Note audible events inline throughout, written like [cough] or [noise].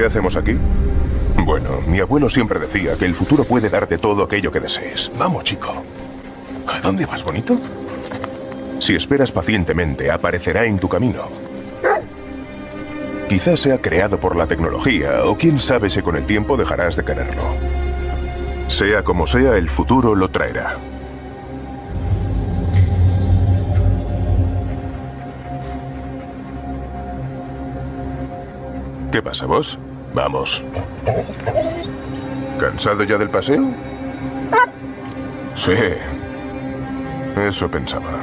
¿qué hacemos aquí? Bueno, mi abuelo siempre decía que el futuro puede darte todo aquello que desees. Vamos, chico. ¿A dónde vas, bonito? Si esperas pacientemente, aparecerá en tu camino. Quizás sea creado por la tecnología, o quién sabe si con el tiempo dejarás de quererlo. Sea como sea, el futuro lo traerá. ¿Qué pasa, vos? Vamos. ¿Cansado ya del paseo? Sí. Eso pensaba.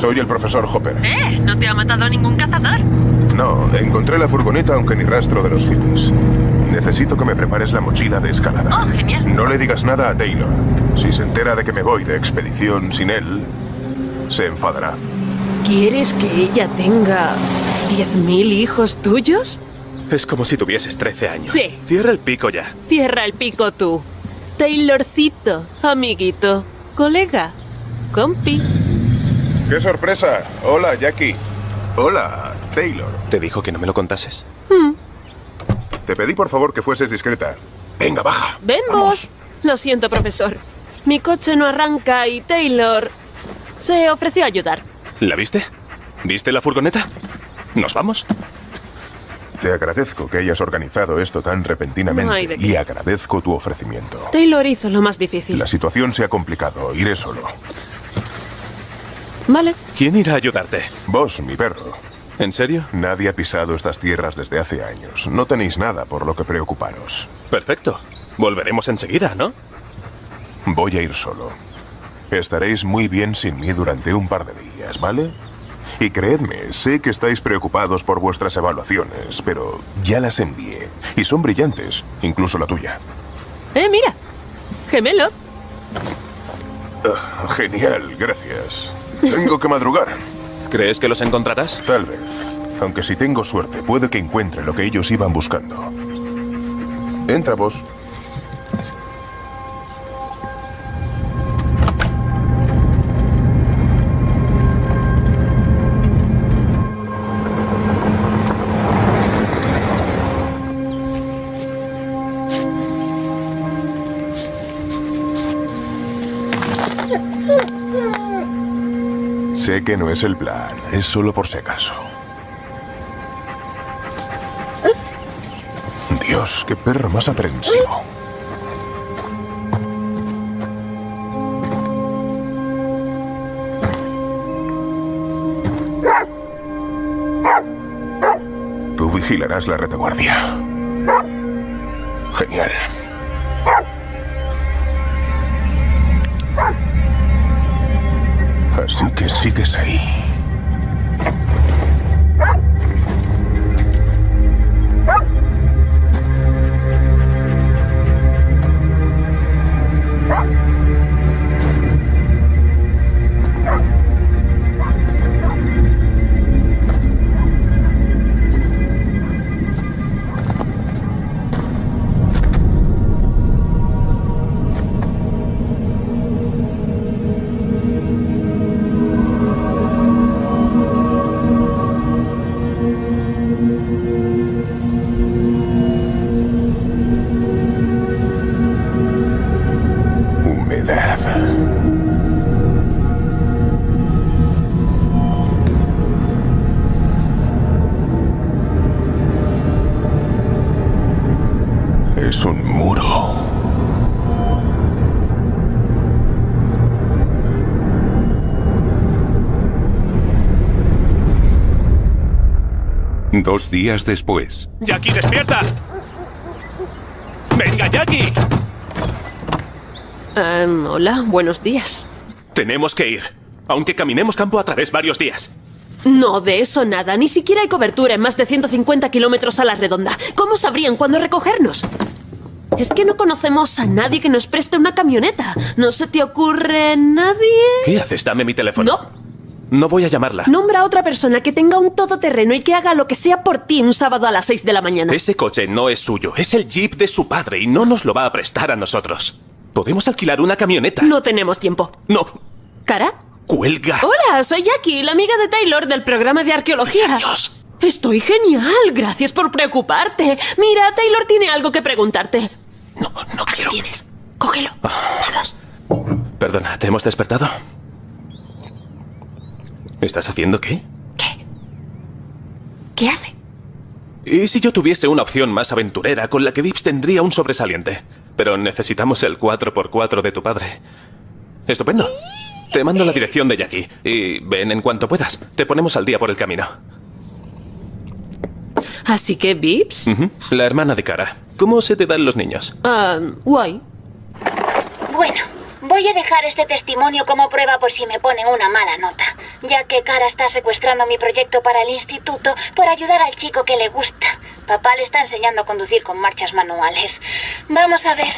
Soy el profesor Hopper. ¿Eh? ¿No te ha matado ningún cazador? No, encontré la furgoneta aunque ni rastro de los hippies. Necesito que me prepares la mochila de escalada. Oh, genial. No le digas nada a Taylor. Si se entera de que me voy de expedición sin él, se enfadará. ¿Quieres que ella tenga 10.000 hijos tuyos? Es como si tuvieses 13 años. Sí. Cierra el pico ya. Cierra el pico tú. Taylorcito, amiguito, colega, compi. ¡Qué sorpresa! Hola, Jackie. Hola, Taylor. ¿Te dijo que no me lo contases? Te pedí por favor que fueses discreta. Venga, baja. Ven vos. Lo siento, profesor. Mi coche no arranca y Taylor se ofreció a ayudar. ¿La viste? ¿Viste la furgoneta? ¿Nos vamos? Te agradezco que hayas organizado esto tan repentinamente No y agradezco tu ofrecimiento. Taylor hizo lo más difícil. La situación se ha complicado. Iré solo. Vale. ¿Quién irá a ayudarte? Vos, mi perro. ¿En serio? Nadie ha pisado estas tierras desde hace años. No tenéis nada por lo que preocuparos. Perfecto. Volveremos enseguida, ¿no? Voy a ir solo. Estaréis muy bien sin mí durante un par de días, ¿vale? Y creedme, sé que estáis preocupados por vuestras evaluaciones, pero ya las envié. Y son brillantes, incluso la tuya. Eh, mira. Gemelos. Ah, genial, gracias. Tengo que madrugar. ¿Crees que los encontrarás? Tal vez. Aunque si tengo suerte, puede que encuentre lo que ellos iban buscando. Entra vos. Sé que no es el plan, es solo por si acaso. Dios, qué perro más aprensivo. Tú vigilarás la retaguardia. Genial. Así que sigues ahí. Dos días después. ¡Jackie, despierta! ¡Venga, Jackie! Hola, buenos días. Tenemos que ir. Aunque caminemos campo a través varios días. No, de eso nada. Ni siquiera hay cobertura en más de 150 kilómetros a la redonda. ¿Cómo sabrían cuándo recogernos? Es que no conocemos a nadie que nos preste una camioneta. ¿No se te ocurre nadie? ¿Qué haces? Dame mi teléfono. No. No voy a llamarla. Nombra a otra persona que tenga un todoterreno y que haga lo que sea por ti un sábado a las 6 de la mañana. Ese coche no es suyo. Es el jeep de su padre y no nos lo va a prestar a nosotros. Podemos alquilar una camioneta. No tenemos tiempo. No. ¿Cara? ¡Cuelga! Hola, soy Jackie, la amiga de Taylor del programa de arqueología. Dios. Estoy genial, gracias por preocuparte. Mira, Taylor tiene algo que preguntarte. No, no Aquí quiero. tienes. Cógelo. Vamos. Perdona, ¿te hemos despertado? ¿Estás haciendo qué? ¿Qué? ¿Qué hace? ¿Y si yo tuviese una opción más aventurera con la que Vips tendría un sobresaliente? Pero necesitamos el 4x4 de tu padre. Estupendo. Te mando la dirección de Jackie y ven en cuanto puedas. Te ponemos al día por el camino. Así que, Vips. La hermana de Cara. ¿Cómo se te dan los niños? Ah, guay. Bueno, voy a dejar este testimonio como prueba por si me ponen una mala nota, ya que Cara está secuestrando mi proyecto para el instituto por ayudar al chico que le gusta. Papá le está enseñando a conducir con marchas manuales. Vamos a ver.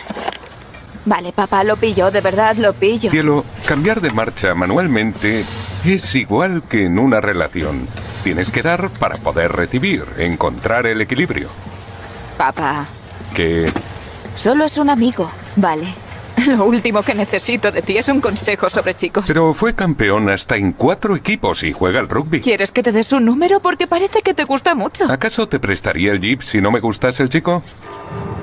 Vale, papá, lo pillo, de verdad lo pillo. Cielo, cambiar de marcha manualmente es igual que en una relación. Tienes que dar para poder recibir, encontrar el equilibrio. Papá, Que solo es un amigo, vale. [laughs] Lo último que necesito de ti es un consejo sobre chicos. Pero fue campeón hasta en cuatro equipos y juega al rugby. ¿Quieres que te des un número? Porque parece que te gusta mucho. ¿Acaso te prestaría el jeep si no me gustase el chico?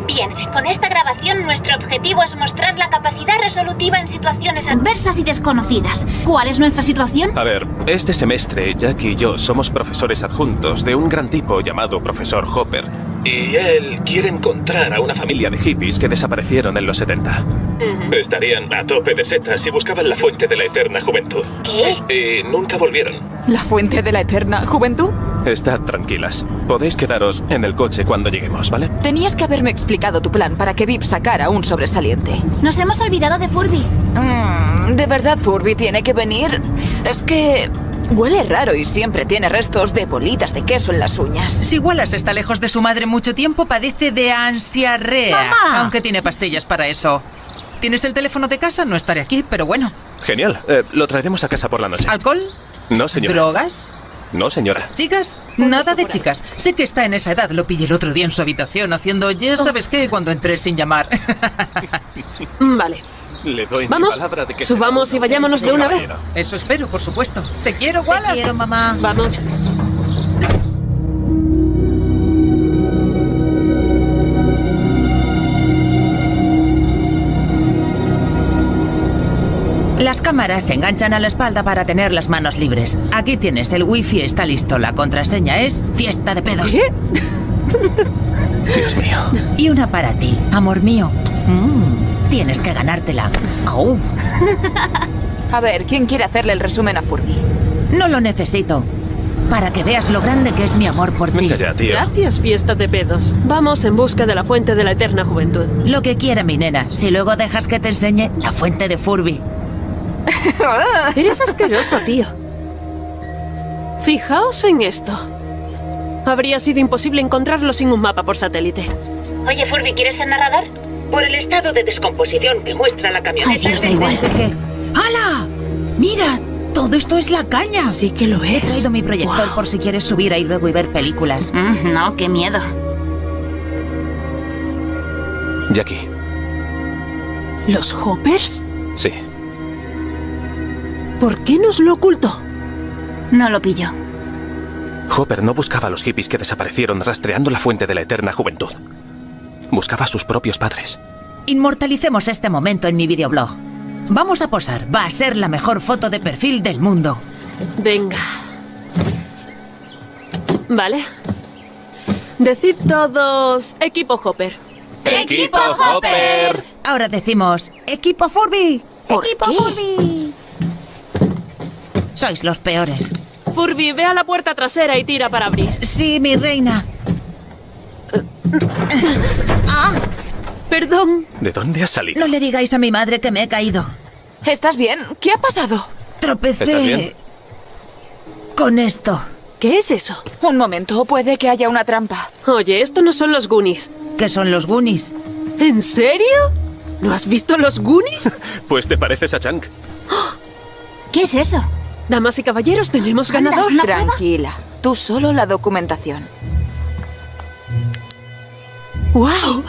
Bien, con esta grabación nuestro objetivo es mostrar la capacidad resolutiva en situaciones adversas y desconocidas. ¿Cuál es nuestra situación? A ver, este semestre Jackie y yo somos profesores adjuntos de un gran tipo llamado profesor Hopper. Y él quiere encontrar a una familia de hippies que desaparecieron en los 70. Estarían a tope de setas y buscaban la fuente de la eterna juventud. ¿Qué? Y nunca volvieron. ¿La fuente de la eterna juventud? Estad tranquilas. Podéis quedaros en el coche cuando lleguemos, ¿vale? Tenías que haberme explicado tu plan para que Vip sacara un sobresaliente. Nos hemos olvidado de Furby. Mm, ¿De verdad Furby tiene que venir? Es que... Huele raro y siempre tiene restos de bolitas de queso en las uñas. Si Wallace está lejos de su madre mucho tiempo, padece de ansiarrea. Aunque tiene pastillas para eso. ¿Tienes el teléfono de casa? No estaré aquí, pero bueno. Genial. Eh, lo traeremos a casa por la noche. ¿Alcohol? No, señora. ¿Drogas? No, señora. ¿Chicas? Nada de chicas. Sé que está en esa edad. Lo pillé el otro día en su habitación haciendo ya sabes qué cuando entré sin llamar. [laughs] Vale. Le doy mi Vamos, palabra de que subamos y vayámonos de una vez. Eso espero, por supuesto. Te quiero, Wallace. Te quiero, mamá. Vamos. Las cámaras se enganchan a la espalda para tener las manos libres. Aquí tienes, el wifi está listo. La contraseña es fiesta de pedos. Dios mío. Y una para ti, amor mío. Mm, tienes que ganártela. Au. [laughs] A ver, ¿quién quiere hacerle el resumen a Furby? No lo necesito. Para que veas lo grande que es mi amor por ti. Venga ya, tío. Gracias, fiesta de pedos. Vamos en busca de la fuente de la eterna juventud. Lo que quiera mi nena. Si luego dejas que te enseñe la fuente de Furby. [laughs] Eres asqueroso, tío. Fijaos en esto. Habría sido imposible encontrarlo sin un mapa por satélite. Oye, Furby, ¿quieres ser narrador? Por el estado de descomposición que muestra la camioneta. Ay, Dios, da igual. ¿Qué? ¡Hala! ¡Mira! Todo esto es la caña. Sí que lo He es. traído mi proyector por si quieres subir ahí luego y ver películas. Mm, no, qué miedo. Jackie. ¿Los Hoppers? Sí. ¿Por qué nos lo ocultó? No lo pillo. Hopper no buscaba a los hippies que desaparecieron rastreando la fuente de la eterna juventud. Buscaba a sus propios padres. Inmortalicemos este momento en mi videoblog. Vamos a posar. Va a ser la mejor foto de perfil del mundo. Venga. Vale. Decid todos equipo Hopper. ¡Equipo Hopper! Ahora decimos, ¡Equipo Furby! ¡Equipo Furby! Sois los peores. Furby, ve a la puerta trasera y tira para abrir. Sí, mi reina. Perdón. ¿De dónde has salido? No le digáis a mi madre que me he caído. ¿Estás bien? ¿Qué ha pasado? Tropecé ¿Estás bien? con esto. ¿Qué es eso? Un momento, puede que haya una trampa. Oye, esto no son los Goonies. que son los Goonies. ¿En serio? ¿No has visto los Goonies? [laughs] Pues te pareces a Chunk. ¿Qué es eso? Damas y caballeros, tenemos ganador. Tranquila. Tú solo la documentación. ¡Wow!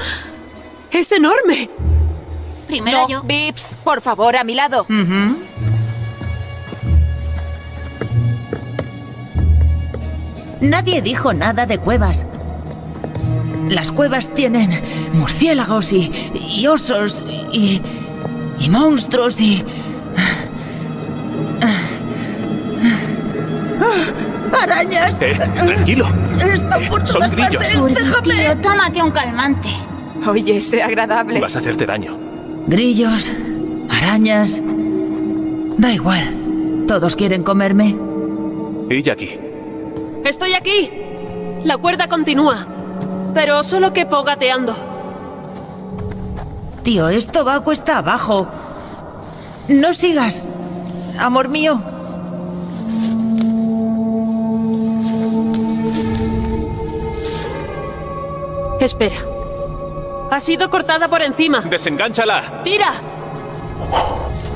¡Es enorme! Primero yo. Vips, por favor, a mi lado. Nadie dijo nada de cuevas. Las cuevas tienen murciélagos y, y osos y, y monstruos y... ¡Arañas! Eh, tranquilo. Están por Son todas grillos. partes, Furby, déjame. tío, tómate un calmante. Oye, sé agradable. Vas a hacerte daño. Grillos, arañas... Da igual. Todos quieren comerme. Y Jackie. ¡Estoy aquí! La cuerda continúa. Pero solo que gateando. Tío, esto va cuesta abajo. No sigas. Amor mío. Espera. Ha sido cortada por encima. ¡Desengánchala! ¡Tira!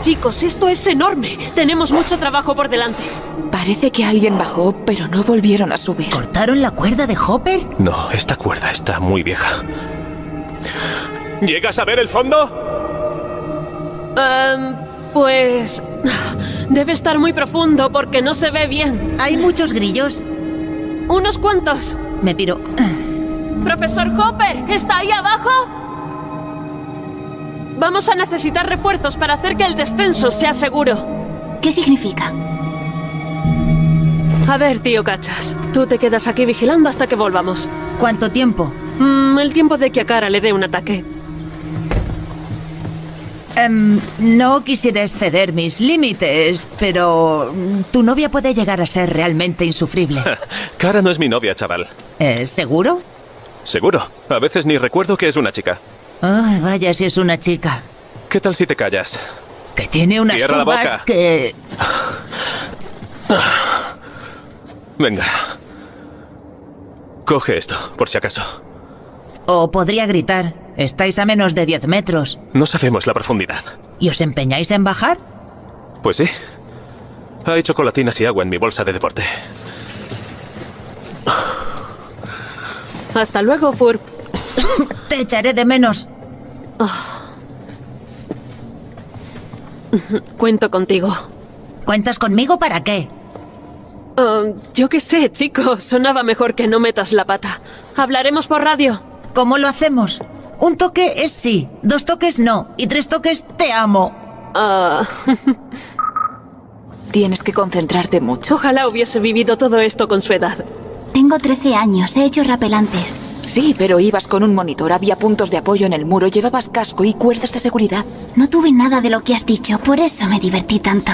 Chicos, esto es enorme. Tenemos mucho trabajo por delante. Parece que alguien bajó, pero no volvieron a subir. ¿Cortaron la cuerda de Hopper? No, esta cuerda está muy vieja. ¿Llegas a ver el fondo? Em, pues... Debe estar muy profundo porque no se ve bien. Hay muchos grillos. Unos cuantos. Me piro. Profesor Hopper, ¿está ahí abajo? Vamos a necesitar refuerzos para hacer que el descenso sea seguro. ¿Qué significa? A ver, tío Cachas, tú te quedas aquí vigilando hasta que volvamos. ¿Cuánto tiempo? Mm, el tiempo de que a Cara le dé un ataque. Em, no quisiera exceder mis límites, pero mm, tu novia puede llegar a ser realmente insufrible. [laughs] Cara no es mi novia, chaval. ¿Eh, ¿Seguro? Seguro. A veces ni recuerdo que es una chica. Ay, vaya si es una chica. ¿Qué tal si te callas? Que tiene unas Cierra la boca. que... Venga. Coge esto, por si acaso. O podría gritar. Estáis a menos de 10 metros. No sabemos la profundidad. ¿Y os empeñáis en bajar? Pues sí. Hay chocolatinas y agua en mi bolsa de deporte. Hasta luego, Furb. [coughs] Te echaré de menos. Cuento contigo. ¿Cuentas conmigo para qué? Um, yo qué sé, chico. Sonaba mejor que no metas la pata. Hablaremos por radio. ¿Cómo lo hacemos? Un toque es sí, dos toques no, y tres toques te amo. Ah, [laughs] Tienes que concentrarte mucho. ojalá hubiese vivido todo esto con su edad. Tengo 13 años, he hecho rapelantes. Sí, pero ibas con un monitor, había puntos de apoyo en el muro, llevabas casco y cuerdas de seguridad. No tuve nada de lo que has dicho, por eso me divertí tanto.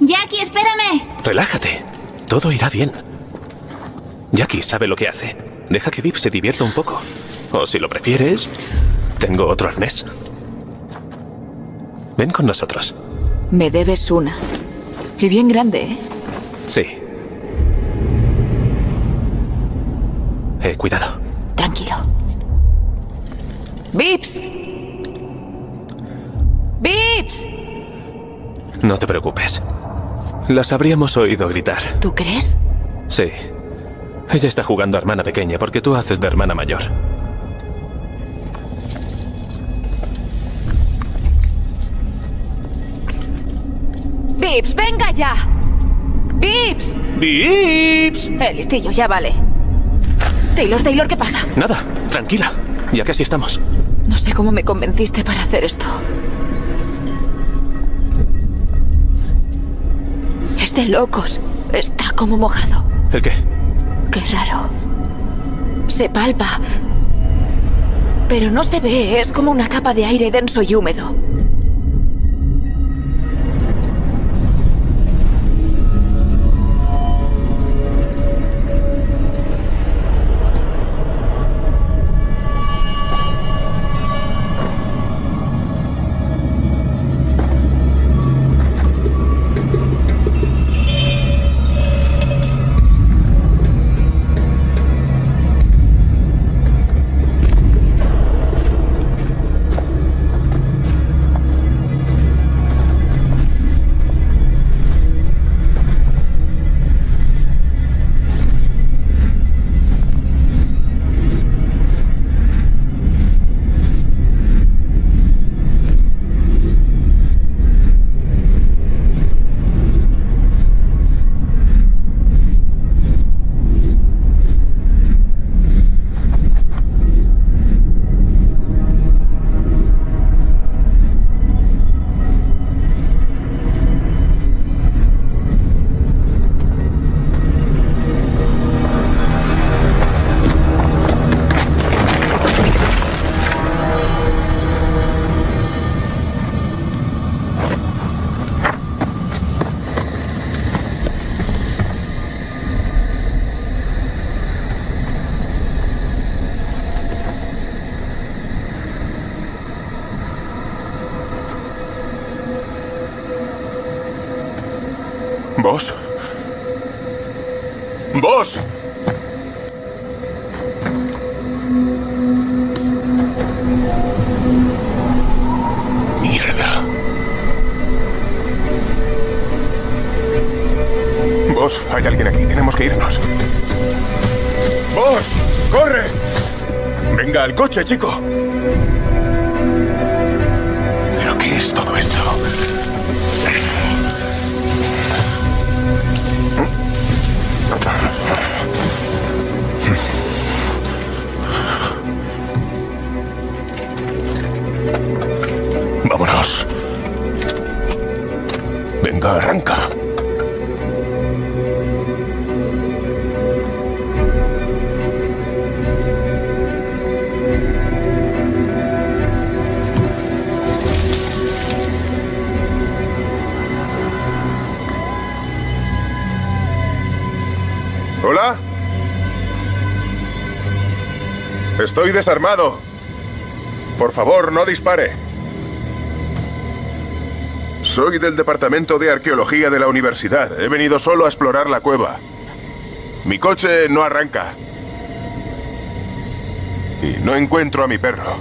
Jackie, espérame. Relájate. Todo irá bien. Jackie sabe lo que hace. Deja que Vip se divierta un poco. O si lo prefieres, tengo otro arnés. Ven con nosotros. Me debes una. Y bien grande, ¿eh? Sí. Eh, cuidado. Tranquilo. ¡Vips! ¡Vips! No te preocupes. Las habríamos oído gritar. ¿Tú crees? Sí. Ella está jugando a hermana pequeña porque tú haces de hermana mayor. ¡Vips, venga ya! ¡Vips! ¡Vips! El listillo, ya vale. Taylor, Taylor, ¿qué pasa? Nada, tranquila. Ya casi estamos. No sé cómo me convenciste para hacer esto. Es de locos. Está como mojado. ¿El qué? Qué raro. Se palpa. Pero no se ve, es como una capa de aire denso y húmedo. ¿Vos? ¿Vos? Mierda. Vos, hay alguien aquí. Tenemos que irnos. ¡Vos! ¡Corre! Venga, al coche, chico. Venga, arranca. ¿Hola? Estoy desarmado. Por favor, no dispare. Soy del Departamento de Arqueología de la Universidad. He venido solo a explorar la cueva. Mi coche no arranca. Y no encuentro a mi perro.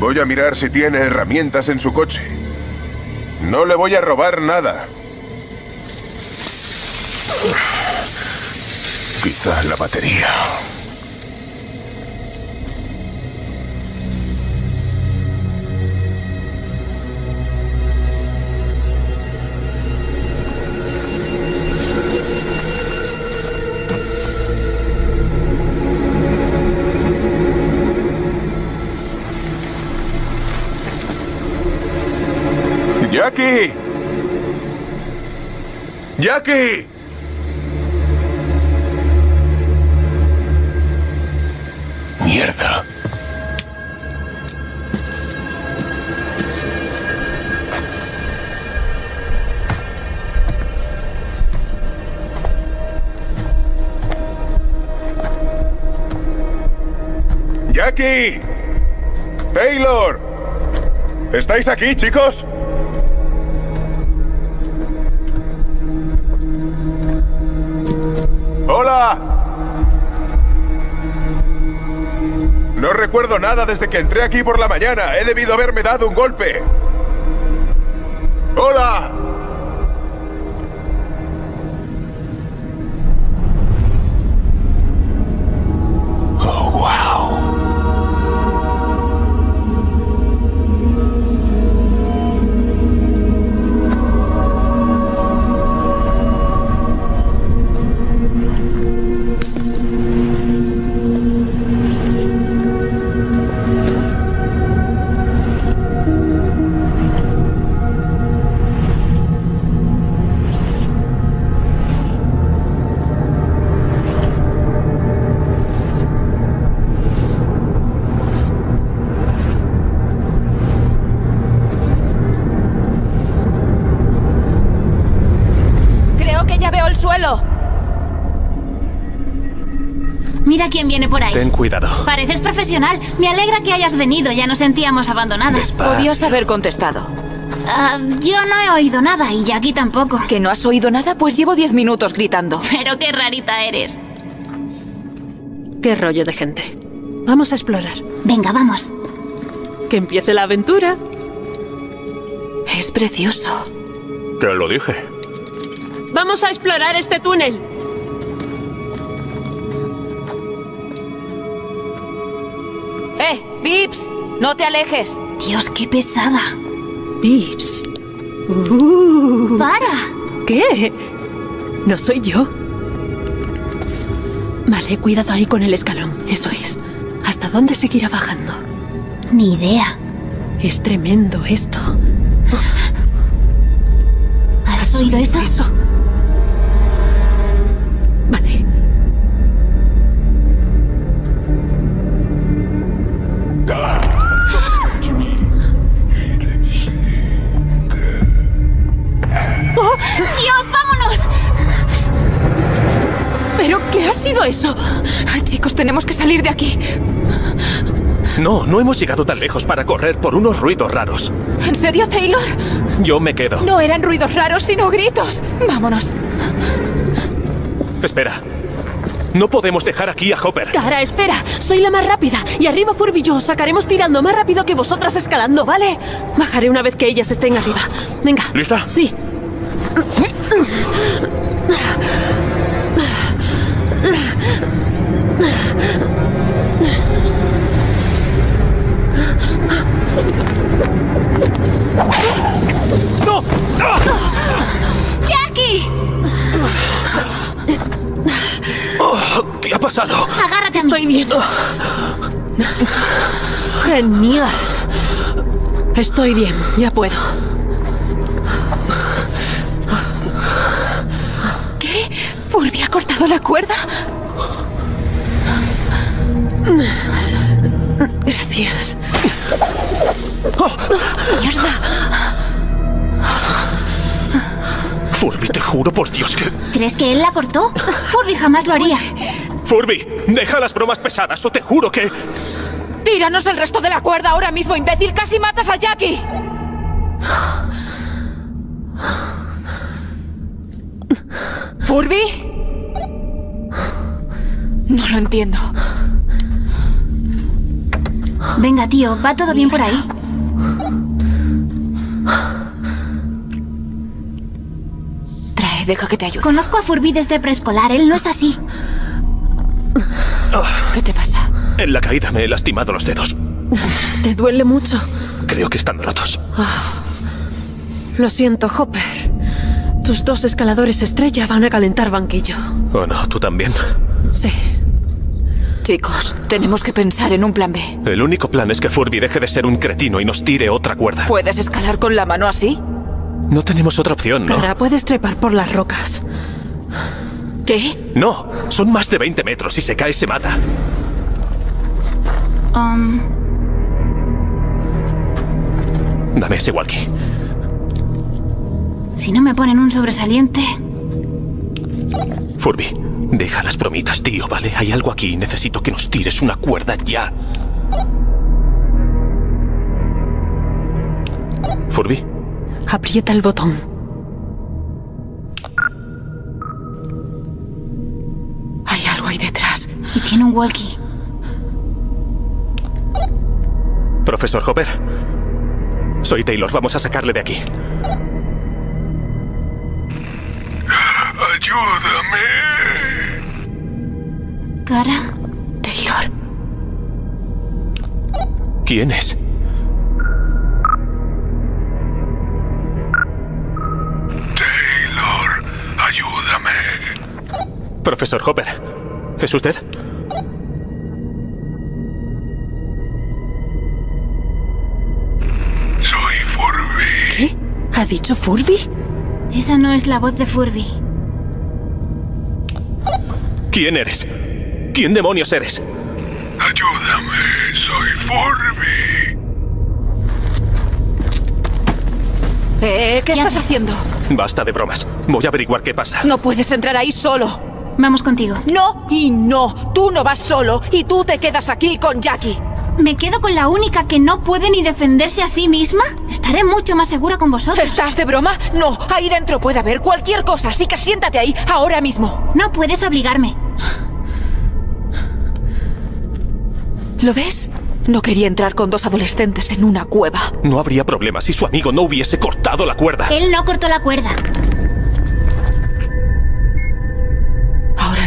Voy a mirar si tiene herramientas en su coche. No le voy a robar nada. Quizá la batería. ¡Jackie! Mierda. ¡Jackie! ¡Taylor! ¿Estáis aquí, chicos? ¡Hola! No recuerdo nada desde que entré aquí por la mañana. He debido haberme dado un golpe. ¡Hola! Ten cuidado. Pareces profesional. Me alegra que hayas venido. Ya nos sentíamos abandonadas. Despacio. Podías haber contestado. Ah, yo no he oído nada y Jackie tampoco. ¿Que no has oído nada? Pues llevo diez minutos gritando. Pero qué rarita eres. Qué rollo de gente. Vamos a explorar. Venga, vamos. Que empiece la aventura. Es precioso. Te lo dije. Vamos a explorar este túnel. ¡No te alejes! Dios, qué pesada. Vips. Uh, ¡Para! ¿Qué? No soy yo. Vale, cuidado ahí con el escalón. Eso es. ¿Hasta dónde seguirá bajando? Ni idea. Es tremendo esto. ¿Has oído eso? Eso. Chicos, tenemos que salir de aquí. No, no hemos llegado tan lejos para correr por unos ruidos raros. ¿En serio, Taylor? Yo me quedo. No eran ruidos raros, sino gritos. Vámonos. Espera. No podemos dejar aquí a Hopper. Cara, espera. Soy la más rápida. Y arriba Furby y yo os sacaremos tirando más rápido que vosotras escalando, ¿vale? Bajaré una vez que ellas estén arriba. Venga. ¿Lista? Sí. ¡No! ¡Jackie! Oh, ¿Qué ha pasado? Agárrate. Estoy bien. Genial. Estoy bien, ya puedo. ¿Qué? ¿Furby ha cortado la cuerda? Gracias. ¡Mierda! Furby, te juro por Dios que... ¿Crees que él la cortó? Furby jamás lo haría. Furby, deja las bromas pesadas o te juro que... ¡Tíranos el resto de la cuerda ahora mismo, imbécil! ¡Casi matas a Jackie! ¿Furby? No lo entiendo. Venga, tío, ¿va todo bien por ahí? Deja que te ayude. Conozco a Furby desde preescolar, él no es así. ¿Qué te pasa? En la caída me he lastimado los dedos. ¿Te duele mucho? Creo que están rotos. Lo siento, Hopper. Tus dos escaladores estrella van a calentar banquillo. Oh no, tú también. Sí. Chicos, tenemos que pensar en un plan B. El único plan es que Furby deje de ser un cretino y nos tire otra cuerda. ¿Puedes escalar con la mano así? No tenemos otra opción, ¿no? Cara, puedes trepar por las rocas. ¿Qué? No, son más de 20 metros. Si se cae, se mata. Um, Dame ese walkie. si no me ponen un sobresaliente... Furby, deja las bromitas, tío, ¿vale? Hay algo aquí y necesito que nos tires una cuerda ya. Aprieta el botón. Hay algo ahí detrás. Y tiene un walkie. profesor Hopper. Soy Taylor, vamos a sacarle de aquí. ¡Ayúdame! Cara, Taylor. ¿Quién es? Profesor Hopper, ¿es usted? Soy Furby. ¿Qué? ¿Ha dicho Furby? esa no es la voz de Furby. ¿Quién eres? ¿Quién demonios eres? Ayúdame, soy Furby. Eh, ¿qué ¿Qué estás haciendo? Basta de bromas. Voy a averiguar qué pasa. No puedes entrar ahí solo. Vamos contigo. No y no. Tú no vas solo y tú te quedas aquí con Jackie. ¿Me quedo con la única que no puede ni defenderse a sí misma? Estaré mucho más segura con vosotros. ¿Estás de broma? No, ahí dentro puede haber cualquier cosa, así que siéntate ahí, ahora mismo. No puedes obligarme. ¿Lo ves? No quería entrar con dos adolescentes en una cueva. No habría problema si su amigo no hubiese cortado la cuerda. Él no cortó la cuerda.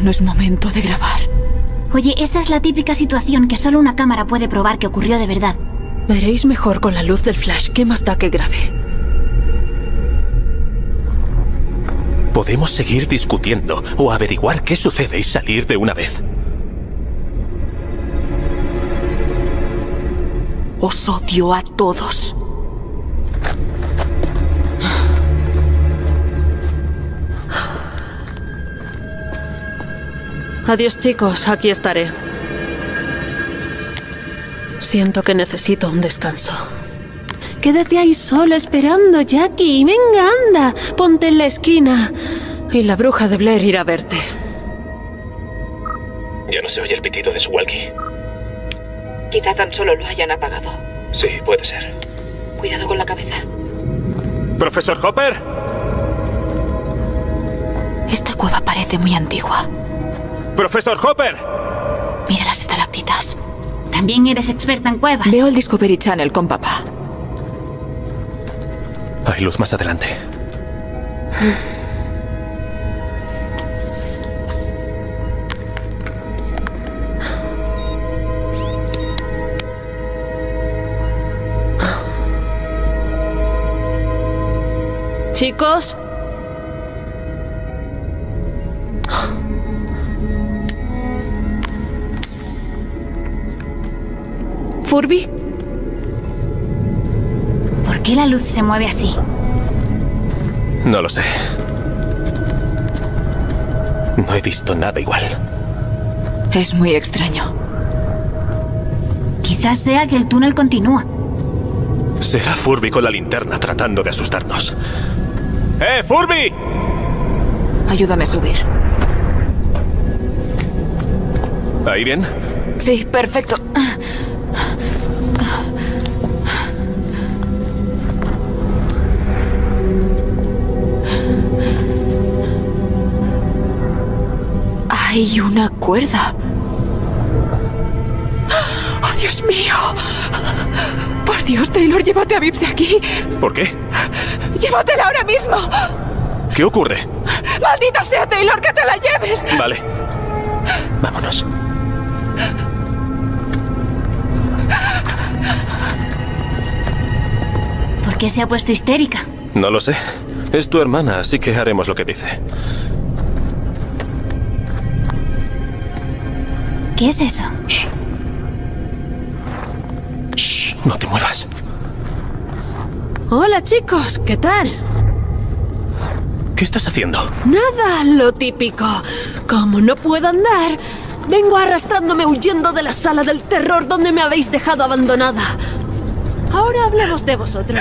No es momento de grabar. Oye, esta es la típica situación que solo una cámara puede probar que ocurrió de verdad. Veréis mejor con la luz del flash. ¿Qué más da que grabe? Podemos seguir discutiendo o averiguar qué sucede y salir de una vez. Os odio a todos. Adiós chicos, aquí estaré. Siento que necesito un descanso. Quédate ahí solo esperando, Jackie. Venga, anda. Ponte en la esquina. Y la bruja de Blair irá a verte. Ya no se oye el pitido de su walkie. Quizá tan solo lo hayan apagado. Sí, puede ser. Cuidado con la cabeza. ¡Profesor Hopper! Esta cueva parece muy antigua. ¡Profesor Hopper! Mira las estalactitas. También eres experta en cuevas. Veo el Discovery Channel con papá. Hay luz más adelante. Chicos. ¿Furby? ¿Por qué la luz se mueve así? No lo sé. No he visto nada igual. Es muy extraño. Quizás sea que el túnel continúa. Será Furby con la linterna tratando de asustarnos. ¡Eh, Furby! Ayúdame a subir. ¿Ahí bien? Sí, perfecto. Hay una cuerda. ¡Oh, Dios mío! Por Dios, Taylor, llévate a Vips de aquí. ¿Por qué? ¡Llévatela ahora mismo! ¿Qué ocurre? ¡Maldita sea Taylor, que te la lleves! Vale. Vámonos. ¿Por qué se ha puesto histérica? No lo sé. Es tu hermana, así que haremos lo que dice. ¿Qué es eso? Shh, no te muevas. Hola chicos, ¿qué tal? ¿Qué estás haciendo? Nada, lo típico. Como no puedo andar, vengo arrastrándome huyendo de la sala del terror donde me habéis dejado abandonada. Ahora hablemos de vosotros.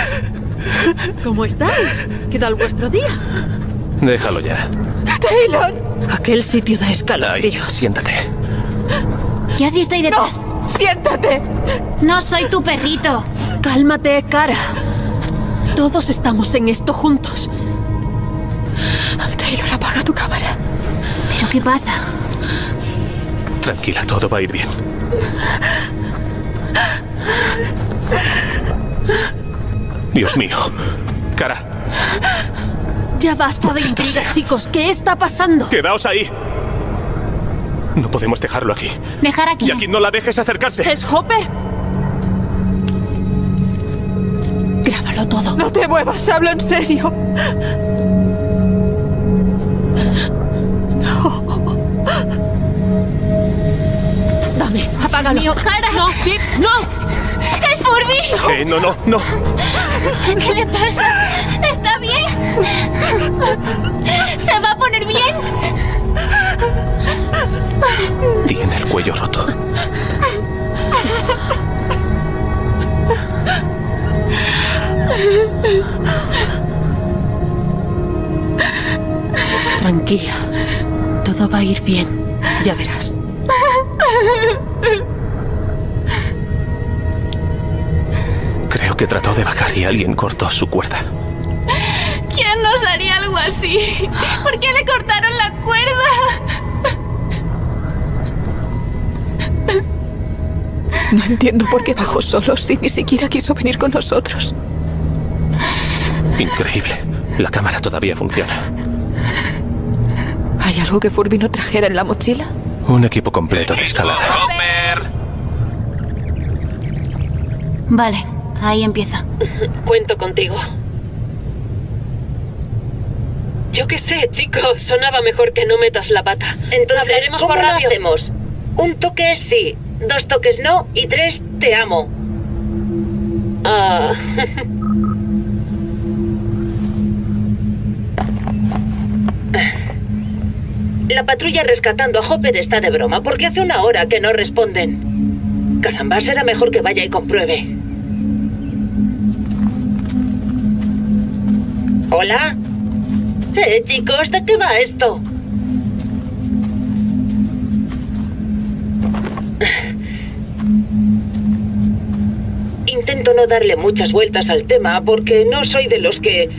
¿Cómo estáis? ¿Qué tal vuestro día? Déjalo ya. ¡Taylor! Aquel sitio de Ay, escalofríos. Siéntate. Ya sí estoy detrás. ¡Siéntate! No soy tu perrito. Cálmate, cara. Todos estamos en esto juntos. Taylor, apaga tu cámara. ¿Pero qué pasa? Tranquila, todo va a ir bien. Dios mío. Cara, Ya basta de intriga, chicos. ¿Qué está pasando? quedaos ahí. No podemos dejarlo aquí. Dejar aquí. Y aquí no la dejes acercarse. ¿Es Hopper? Grábalo todo. No te muevas, hablo en serio. Dame, apágalo. mío, cara. No, Pips, no. ¡Es Furby! Eh, no, no, no. ¿Qué le pasa? ¿Está bien? Tiene el cuello roto. Tranquila. Todo va a ir bien. Ya verás. Creo que trató de bajar y alguien cortó su cuerda. ¿Quién nos haría algo así? ¿Por qué le cortaron la cuerda? No entiendo por qué bajó solo si ni siquiera quiso venir con nosotros. Increíble. La cámara todavía funciona. ¿Hay algo que Furby no trajera en la mochila? Un equipo completo de escalada. Vale, ahí empieza. Cuento contigo. Yo qué sé, chicos. Sonaba mejor que no metas la pata. Entonces, Hablaremos ¿cómo por lo radio. hacemos? Un toque sí, dos toques no y tres te amo. Ah. [laughs] La patrulla rescatando a Hopper está de broma porque hace una hora que no responden. Caramba, será mejor que vaya y compruebe. ¿Hola? Eh, chicos, ¿de qué va esto? Intento no darle muchas vueltas al tema porque no soy de los que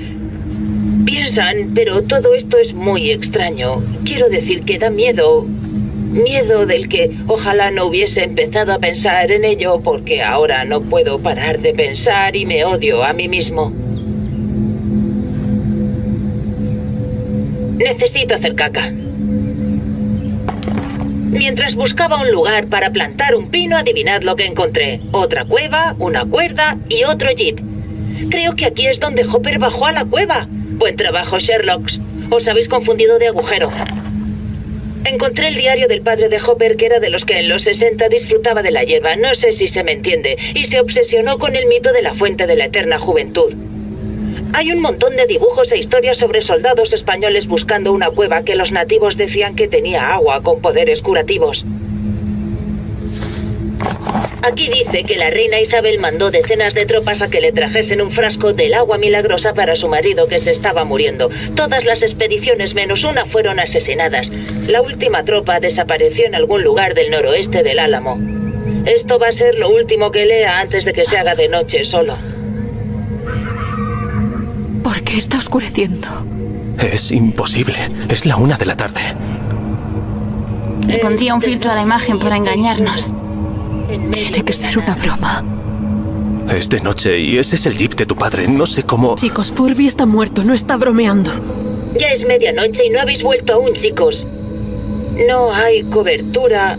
piensan, pero todo esto es muy extraño. Quiero decir que da miedo. Miedo del que ojalá no hubiese empezado a pensar en ello porque ahora no puedo parar de pensar y me odio a mí mismo. Necesito hacer caca. Mientras buscaba un lugar para plantar un pino, adivinad lo que encontré. Otra cueva, una cuerda y otro jeep. Creo que aquí es donde Hopper bajó a la cueva. Buen trabajo, Sherlock. Os habéis confundido de agujero. Encontré el diario del padre de Hopper, que era de los que en los 60 disfrutaba de la hierba, no sé si se me entiende, y se obsesionó con el mito de la fuente de la eterna juventud. Hay un montón de dibujos e historias sobre soldados españoles buscando una cueva que los nativos decían que tenía agua con poderes curativos. Aquí dice que la reina Isabel mandó decenas de tropas a que le trajesen un frasco del agua milagrosa para su marido que se estaba muriendo. Todas las expediciones menos una fueron asesinadas. La última tropa desapareció en algún lugar del noroeste del Álamo. Esto va a ser lo último que lea antes de que se haga de noche solo. ¿Por qué está oscureciendo? Es imposible. Es la una de la tarde. Le pondría un filtro a la imagen para engañarnos. Tiene que ser una broma. Es de noche y ese es el jeep de tu padre. No sé cómo... Chicos, Furby está muerto, no está bromeando. Ya es medianoche y no habéis vuelto aún, chicos. No hay cobertura,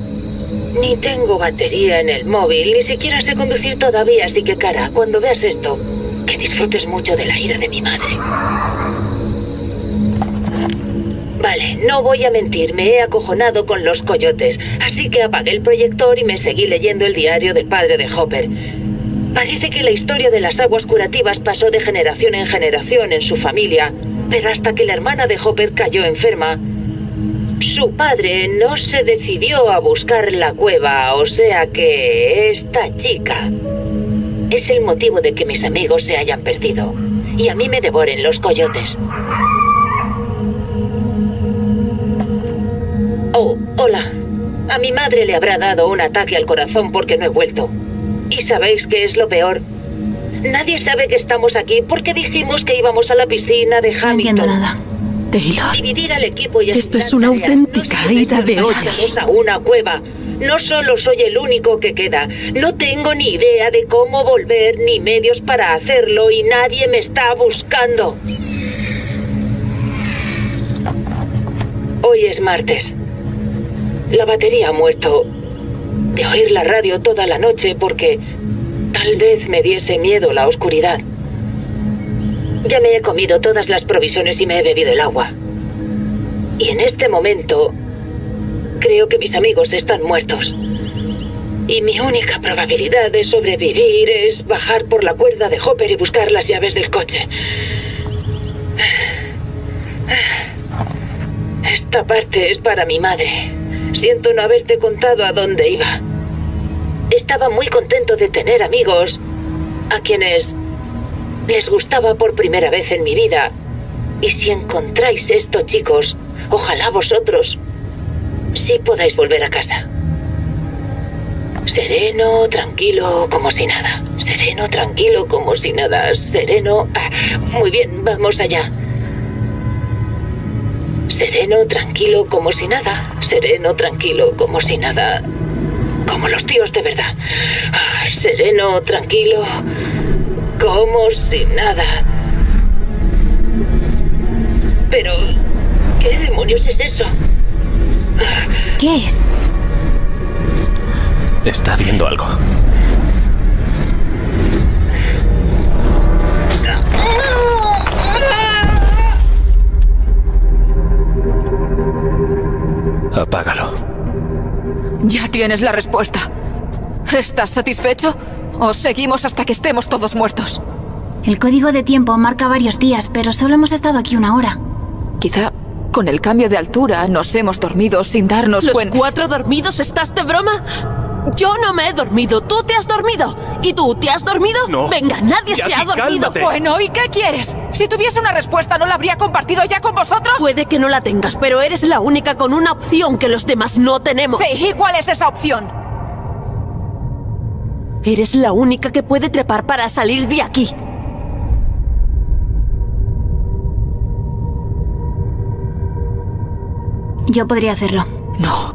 ni tengo batería en el móvil, ni siquiera sé conducir todavía, así que cara, cuando veas esto, que disfrutes mucho de la ira de mi madre. Vale, no voy a mentir, me he acojonado con los coyotes, así que apagué el proyector y me seguí leyendo el diario del padre de Hopper. Parece que la historia de las aguas curativas pasó de generación en generación en su familia, pero hasta que la hermana de Hopper cayó enferma, su padre no se decidió a buscar la cueva, o sea que esta chica es el motivo de que mis amigos se hayan perdido y a mí me devoren los coyotes. Oh, hola. A mi madre le habrá dado un ataque al corazón porque no he vuelto. ¿Y sabéis qué es lo peor? Nadie sabe que estamos aquí porque dijimos que íbamos a la piscina de Hamilton. No entiendo nada. Taylor, Dividir al equipo y Esto es una auténtica No ida de olla. a una cueva. No solo soy el único que queda. No tengo ni idea de cómo volver ni medios para hacerlo y nadie me está buscando. Hoy es martes. La batería ha muerto de oír la radio toda la noche porque tal vez me diese miedo la oscuridad. Ya me he comido todas las provisiones y me he bebido el agua. Y en este momento, creo que mis amigos están muertos. Y mi única probabilidad de sobrevivir es bajar por la cuerda de Hopper y buscar las llaves del coche. Esta parte es para mi madre. Siento no haberte contado a dónde iba. Estaba muy contento de tener amigos a quienes les gustaba por primera vez en mi vida. Y si encontráis esto, chicos, ojalá vosotros sí podáis volver a casa. Sereno, tranquilo, como si nada. Sereno, tranquilo, como si nada. Sereno. Ah, muy bien, vamos allá. Sereno, tranquilo, como si nada. Sereno, tranquilo, como si nada. Como los tíos de verdad. Ah, sereno, tranquilo, como si nada. Pero, ¿qué demonios es eso? ¿Qué es? Está viendo algo. Apágalo. Ya tienes la respuesta. ¿Estás satisfecho? ¿O seguimos hasta que estemos todos muertos? El código de tiempo marca varios días, pero solo hemos estado aquí una hora. Quizá con el cambio de altura nos hemos dormido sin darnos ¿Los cuenta. cuatro dormidos estás de broma? Yo no me he dormido, tú te has dormido. ¿Y tú te has dormido? No. Venga, nadie se ha dormido. cálmate. Bueno, ¿y qué quieres? Si tuviese una respuesta, ¿no la habría compartido ya con vosotros? Puede que no la tengas, pero eres la única con una opción que los demás no tenemos. Sí, ¿y cuál es esa opción? Eres la única que puede trepar para salir de aquí. Yo podría hacerlo. No.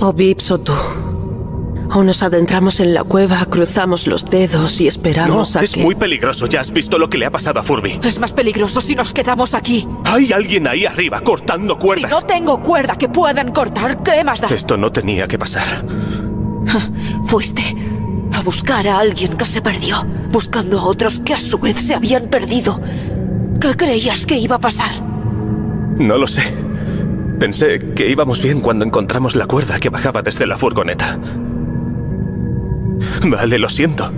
O Vips o tú. O nos adentramos en la cueva, cruzamos los dedos y esperamos no, a es que... muy peligroso. Ya has visto lo que le ha pasado a Furby. Es más peligroso si nos quedamos aquí. Hay alguien ahí arriba cortando Si cuerdas. no tengo cuerda que puedan cortar, ¿qué más da? Esto no tenía que pasar. Fuiste a buscar a alguien que se perdió, buscando a otros que a su vez se habían perdido. ¿Qué creías que iba a pasar? No lo sé. Pensé que íbamos bien cuando encontramos la cuerda que bajaba desde la furgoneta. Vale, lo siento.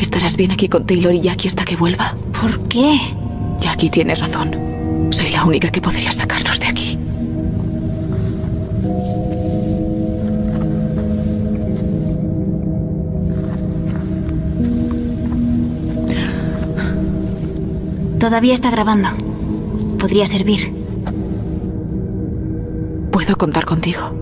Estarás bien aquí con Taylor y Jackie hasta que vuelva. ¿Por qué? Jackie tiene razón. Soy la única que podría sacarnos de aquí. Todavía está grabando. Podría servir. Puedo contar contigo.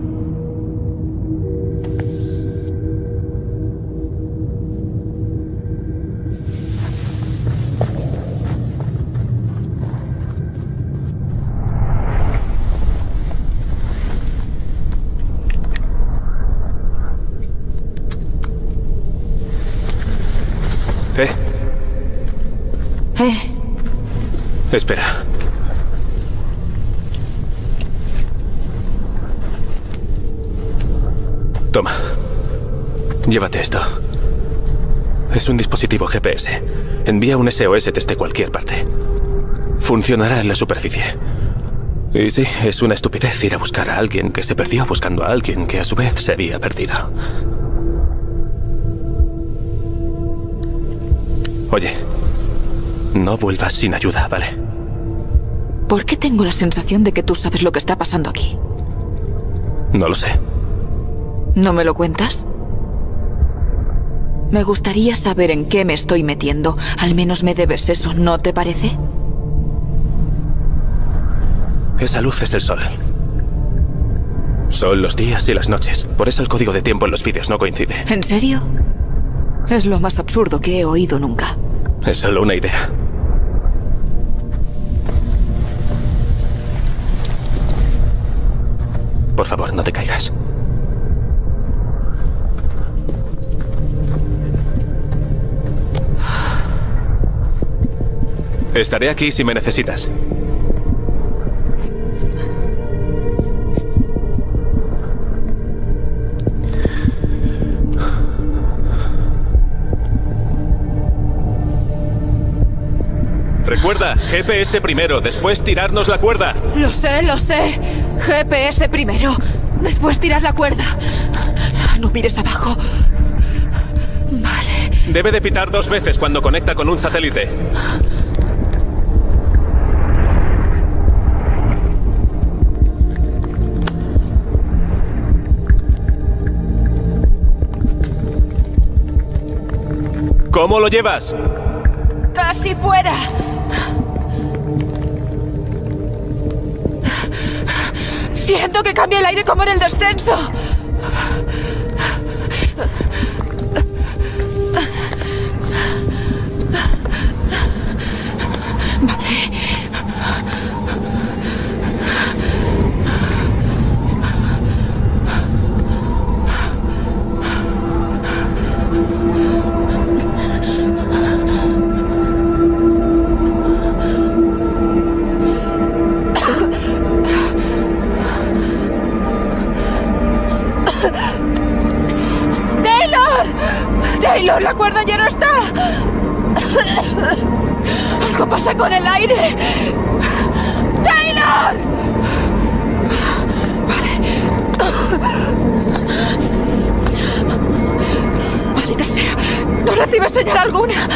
Espera. Toma. Llévate esto. Es un dispositivo GPS. Envía un SOS desde cualquier parte. Funcionará en la superficie. Y sí, es una estupidez ir a buscar a alguien que se perdió buscando a alguien que a su vez se había perdido. Oye, no vuelvas sin ayuda, ¿vale? ¿Por qué tengo la sensación de que tú sabes lo que está pasando aquí? No lo sé. ¿No me lo cuentas? Me gustaría saber en qué me estoy metiendo. Al menos me debes eso, ¿no te parece? Esa luz es el sol. Son los días y las noches. Por eso el código de tiempo en los vídeos no coincide. ¿En serio? Es lo más absurdo que he oído nunca. Es solo una idea. Por favor, no te caigas. Estaré aquí si me necesitas. Recuerda, GPS primero, después tirarnos la cuerda. Lo sé, lo sé. GPS primero. Después tirar la cuerda. No mires abajo. Vale. Debe de pitar dos veces cuando conecta con un satélite. ¿Cómo lo llevas? Casi fuera. Siento que cambia el aire como en el descenso. Con el aire. ¡Taylor! Maldita sea. No recibe señal alguna.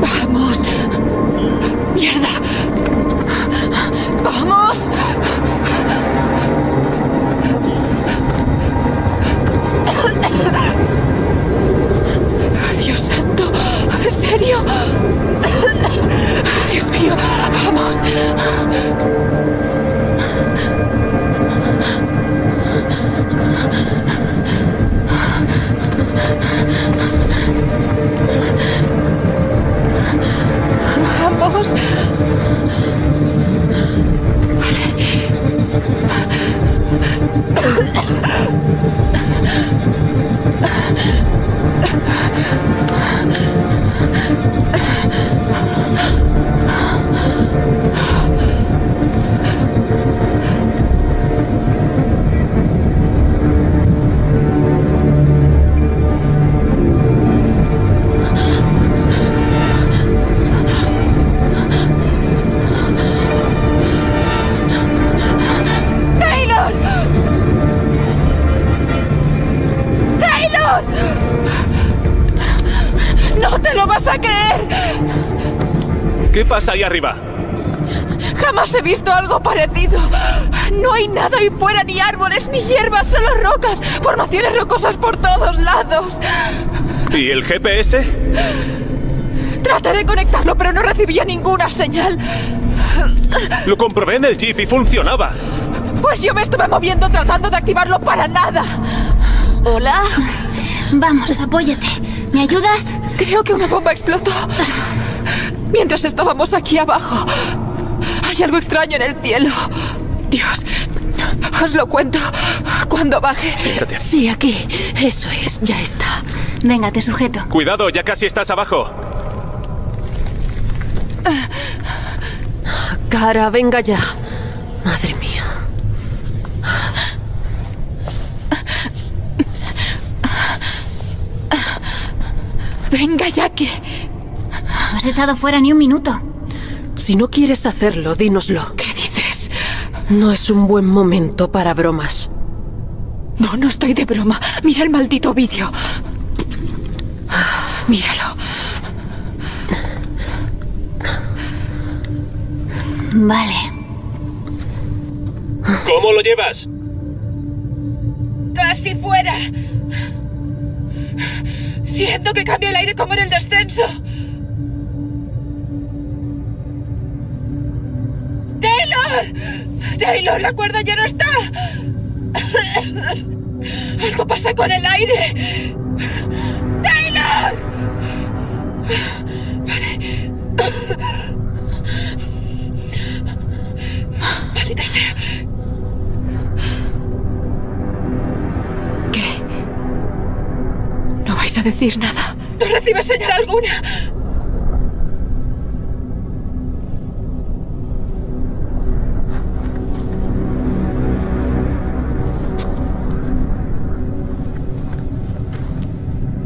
Vamos. Mierda. Vamos. Dios santo, ¿es serio? Dios mío, vamos. Vamos. Pasa ahí arriba? Jamás he visto algo parecido. No hay nada ahí fuera, ni árboles, ni hierbas, solo rocas. Formaciones rocosas por todos lados. ¿Y el GPS? Traté de conectarlo, pero no recibía ninguna señal. Lo comprobé en el jeep y funcionaba. Pues yo me estuve moviendo tratando de activarlo para nada. Hola. Vamos, apóyate. ¿Me ayudas? Creo que una bomba explotó. Mientras estábamos aquí abajo. Hay algo extraño en el cielo. Dios. Os lo cuento cuando baje. Siéntate. Sí, aquí. Eso es, ya está. Venga, te sujeto. Cuidado, ya casi estás abajo. Cara, venga ya. Madre mía. Venga, ya que. Has estado fuera ni un minuto. Si no quieres hacerlo, dínoslo. ¿Qué dices? No es un buen momento para bromas. No, no estoy de broma. Mira el maldito vídeo. Míralo. Vale. ¿Cómo lo llevas? Casi fuera. Siento que cambia el aire como en el descenso. ¡Taylor! ¡Taylor, la cuerda ya no está! Algo pasa con el aire. ¡Taylor! Vale. Maldita sea. ¿Qué? No vais a decir nada. No recibe señal alguna.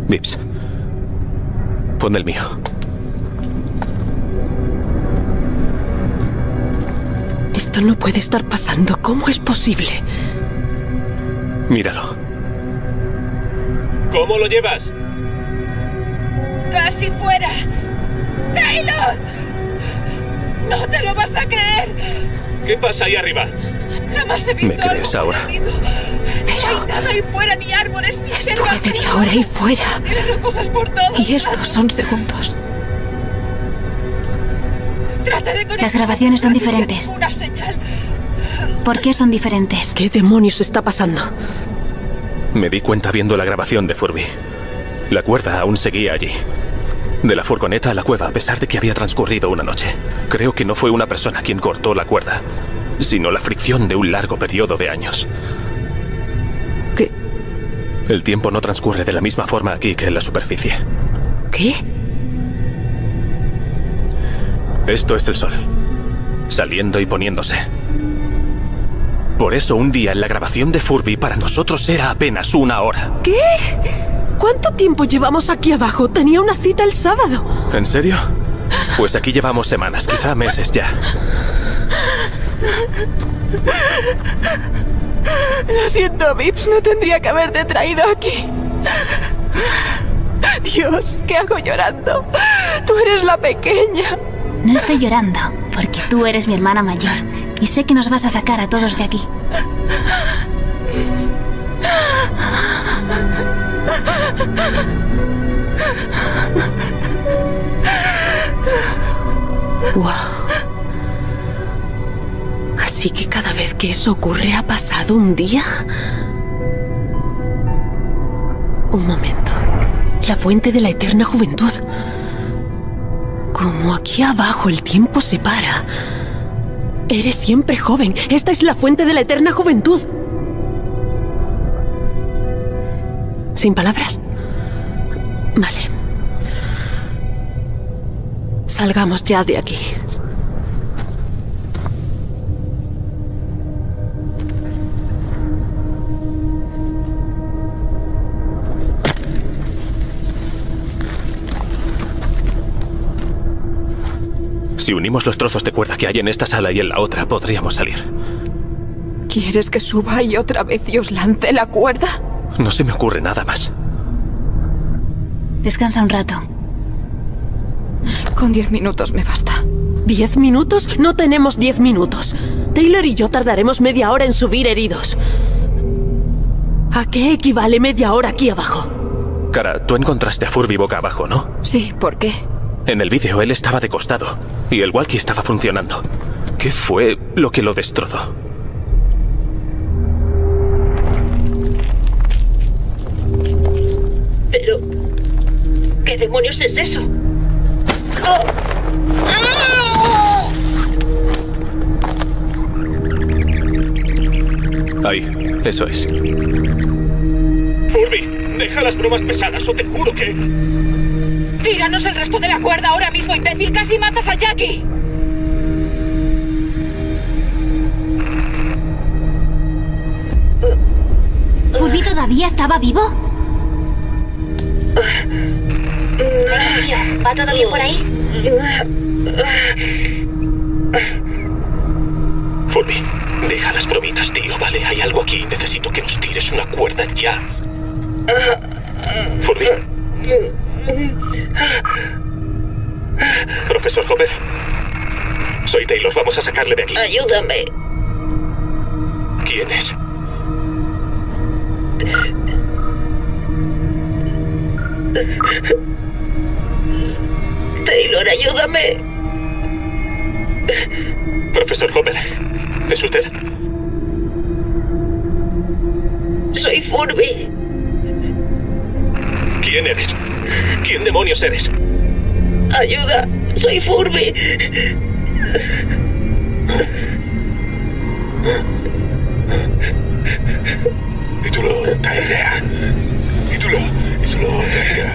Vips. Pon el mío. Esto no puede estar pasando. ¿Cómo es posible? Míralo. ¿Cómo lo llevas? ¡Casi fuera! ¡Taylor! ¡No te lo vas a creer! ¿Qué pasa ahí arriba? Jamás he visto ¿Me crees algo ahora? parecido. No hay nada ahí fuera, ni árboles, ni Estuve media hora ahí fuera. Tienes cosas por todos Y estos son segundos. Trata de conectar- Las grabaciones son diferentes. señal. ¿Por qué son diferentes? ¿Qué demonios está pasando? Me di cuenta viendo la grabación de Furby. La cuerda aún seguía allí. De la furgoneta a la cueva, a pesar de que había transcurrido una noche. Creo que no fue una persona quien cortó la cuerda, sino la fricción de un largo periodo de años. El tiempo no transcurre de la misma forma aquí que en la superficie. ¿Qué? Esto es el sol, saliendo y poniéndose. Por eso un día en la grabación de Furby para nosotros era apenas una hora. ¿Qué? ¿Cuánto tiempo llevamos aquí abajo? Tenía una cita el sábado. ¿En serio? Pues aquí llevamos semanas, quizá meses ya. Lo siento, Vips, no tendría que haberte traído aquí. Dios, ¿qué hago llorando? Tú eres la pequeña. No estoy llorando, porque tú eres mi hermana mayor. Y sé que nos vas a sacar a todos de aquí. Wow. Así que cada vez que eso ocurre ha pasado un día. Un momento. La fuente de la eterna juventud. Como aquí abajo el tiempo se para. Eres siempre joven. Esta es la fuente de la eterna juventud. ¿Sin palabras? Vale. Salgamos ya de aquí. Si unimos los trozos de cuerda que hay en esta sala y en la otra, podríamos salir. ¿Quieres que suba ahí otra vez y os lance la cuerda? No se me ocurre nada más. Descansa un rato. Con diez minutos me basta. ¿Diez minutos? No tenemos diez minutos. Taylor y yo tardaremos media hora en subir heridos. ¿A qué equivale media hora aquí abajo? Cara, tú encontraste a Furby boca abajo, ¿no? Sí, ¿por qué? En el vídeo él estaba de costado y el walkie estaba funcionando. ¿Qué fue lo que lo destrozó? Pero... ¿Qué demonios es eso? ¡Oh! ¡Ah! Ahí, eso es. Furby, deja las bromas pesadas o te juro que... ¡Tíranos el resto de la cuerda ahora mismo, imbécil! ¡Casi matas a Jackie! ¿Furby todavía estaba vivo? ¿Va todo bien por ahí? Furby, deja las bromitas, tío, ¿vale? Hay algo aquí. Necesito que nos tires una cuerda ya. Furby. Profesor Hopper. Soy Taylor, vamos a sacarle de aquí. Ayúdame. ¿Quién es? Taylor, ayúdame. Profesor Hopper. ¿Es usted? Soy Furby. ¿Quién eres? ¿Quién demonios eres? Ayuda. Soy Furby. Título, Taira. Título, título, Taira.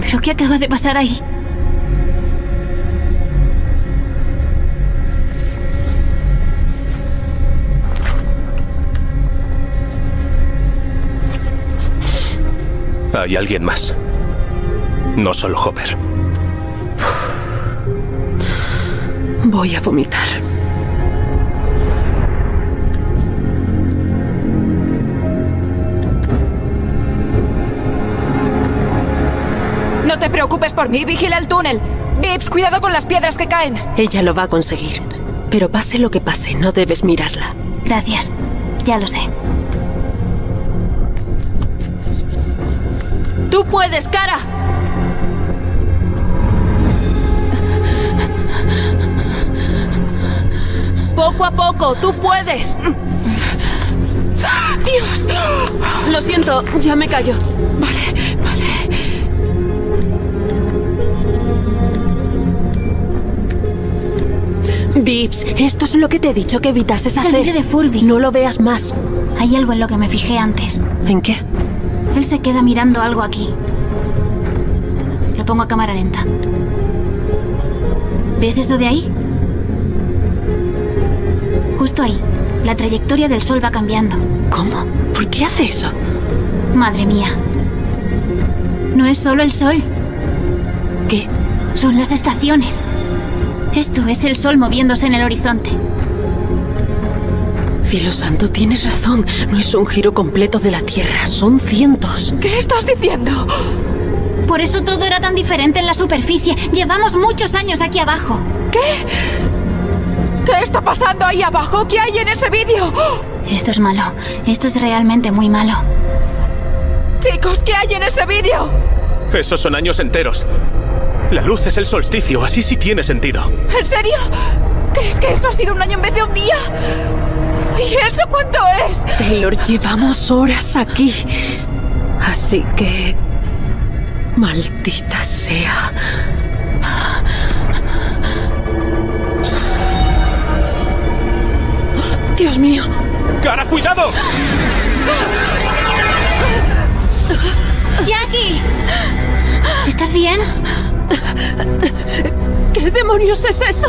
¿Pero qué acaba de pasar ahí? Hay alguien más. No solo Hopper. Voy a vomitar. No te preocupes por mí, vigila el túnel. Vips, cuidado con las piedras que caen. Ella lo va a conseguir. Pero pase lo que pase, no debes mirarla. Gracias. Ya lo sé. ¡Tú puedes, cara! Poco a poco, tú puedes. ¡Dios! Lo siento, ya me callo. Vale, vale. Vips, esto es lo que te he dicho que evitases hacer. vídeo de Furby. No lo veas más. Hay algo en lo que me fijé antes. ¿En qué? Se queda mirando algo aquí. Lo pongo a cámara lenta. ¿Ves eso de ahí? Justo ahí. La trayectoria del sol va cambiando. ¿Cómo? ¿Por qué hace eso? Madre mía. No es solo el sol. ¿Qué? Son las estaciones. Esto es el sol moviéndose en el horizonte. Cielo santo, tienes razón. No es un giro completo de la Tierra, son cientos. ¿Qué estás diciendo? Por eso todo era tan diferente en la superficie. Llevamos muchos años aquí abajo. ¿Qué? ¿Qué está pasando ahí abajo? ¿Qué hay en ese vídeo? Esto es malo. Esto es realmente muy malo. Chicos, ¿qué hay en ese vídeo? Esos son años enteros. La luz es el solsticio, así sí tiene sentido. ¿En serio? ¿Crees que eso ha sido un año en vez de un día? ¿Y eso cuánto es? Taylor, llevamos horas aquí. Así que... Maldita sea. Dios mío. ¡Cara, cuidado! ¡Jackie! ¿Estás bien? ¿Qué demonios es eso?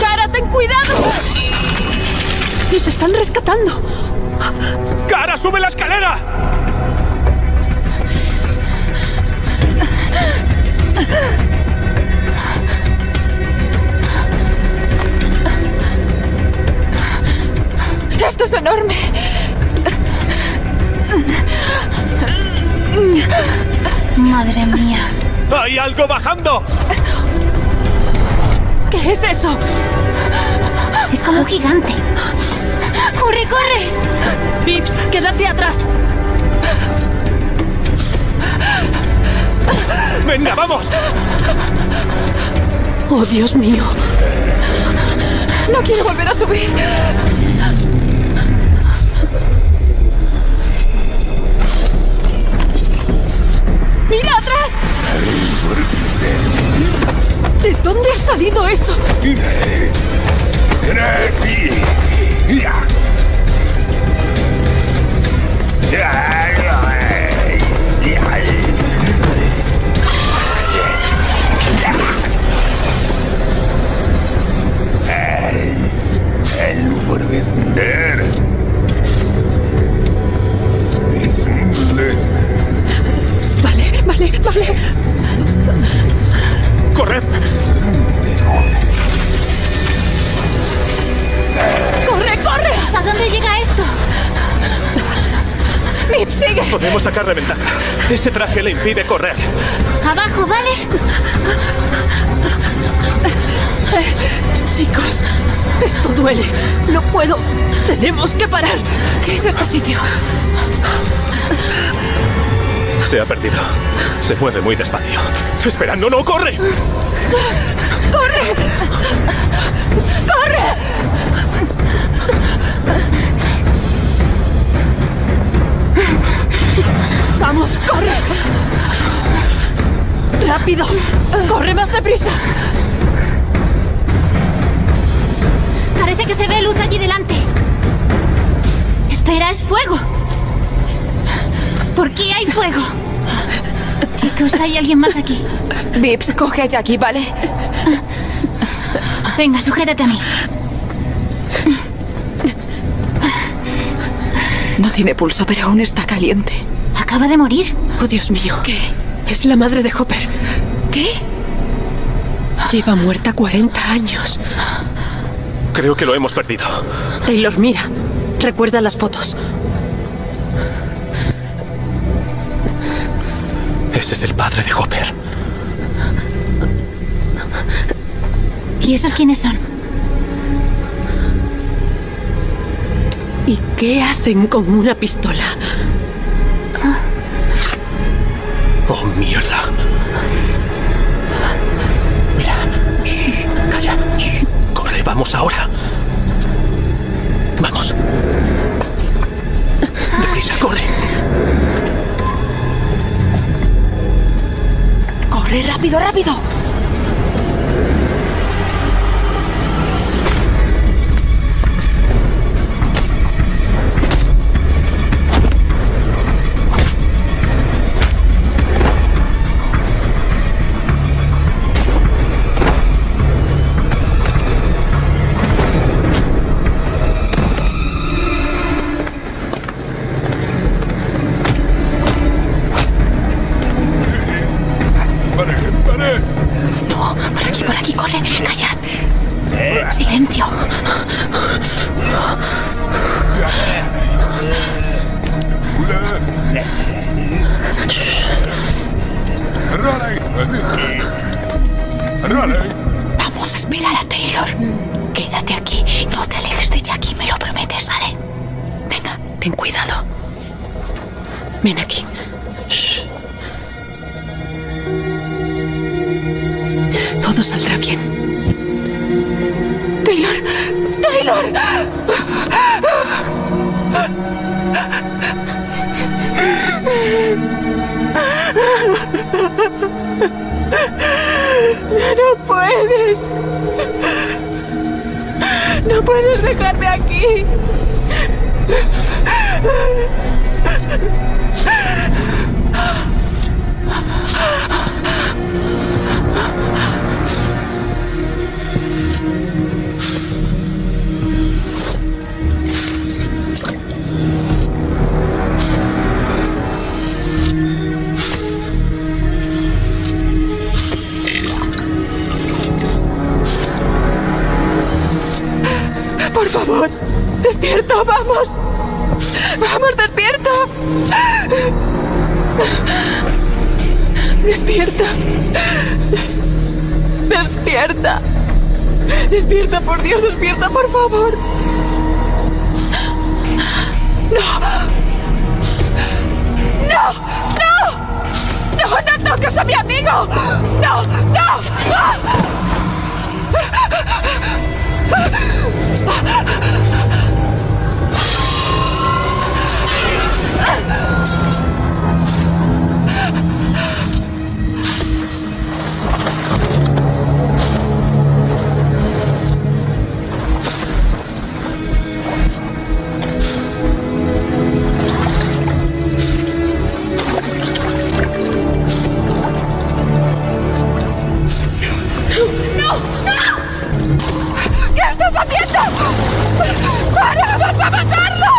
¡Cara, ten cuidado! ¡Nos están rescatando! ¡Cara, sube la escalera! ¡Esto es enorme! Madre mía. ¡Hay algo bajando! ¿Qué es eso? Es como un gigante. ¡Corre, corre! Vips, quédate atrás. ¡Venga, vamos! Oh, Dios mío. No quiero volver a subir. ¡Mira atrás! ¿De dónde ha salido eso? ¡Corre, corre! ¿Hasta dónde llega esto? ¡Mip, sigue! Podemos sacarle ventaja. Ese traje le impide correr. Abajo, ¿vale? Chicos, esto duele. No puedo. Tenemos que parar. ¿Qué es este sitio? Se ha perdido. Se mueve muy despacio. Espera, no, no, corre. ¡Corre! ¡Corre! ¡Rápido! ¡Corre más deprisa! Parece que se ve luz allí delante. Espera, es fuego. ¿Por qué hay fuego? Chicos, hay alguien más aquí. Vips, coge a Jackie, ¿vale? Venga, sujétate a mí. No tiene pulso, pero aún está caliente. Acaba de morir. Oh, Dios mío. ¿Qué? Es la madre de Hopper. ¿Qué? Lleva muerta 40 años. Creo que lo hemos perdido. Taylor, mira. Recuerda las fotos. Ese es el padre de Hopper. ¿Y esos quiénes son? ¿Y qué hacen con una pistola? Ahora. Vamos. Deprisa, corre. ¡Corre rápido, rápido! No puedes. No puedes dejarme aquí. Por favor, despierta, vamos. Vamos, despierta. Despierta. Despierta. Despierta, por Dios, despierta, por favor. No. No. No. No, no toques a mi amigo. No, no. ¡Ah! 啊 [laughs] ¡Para! ¡Vas a matarlo!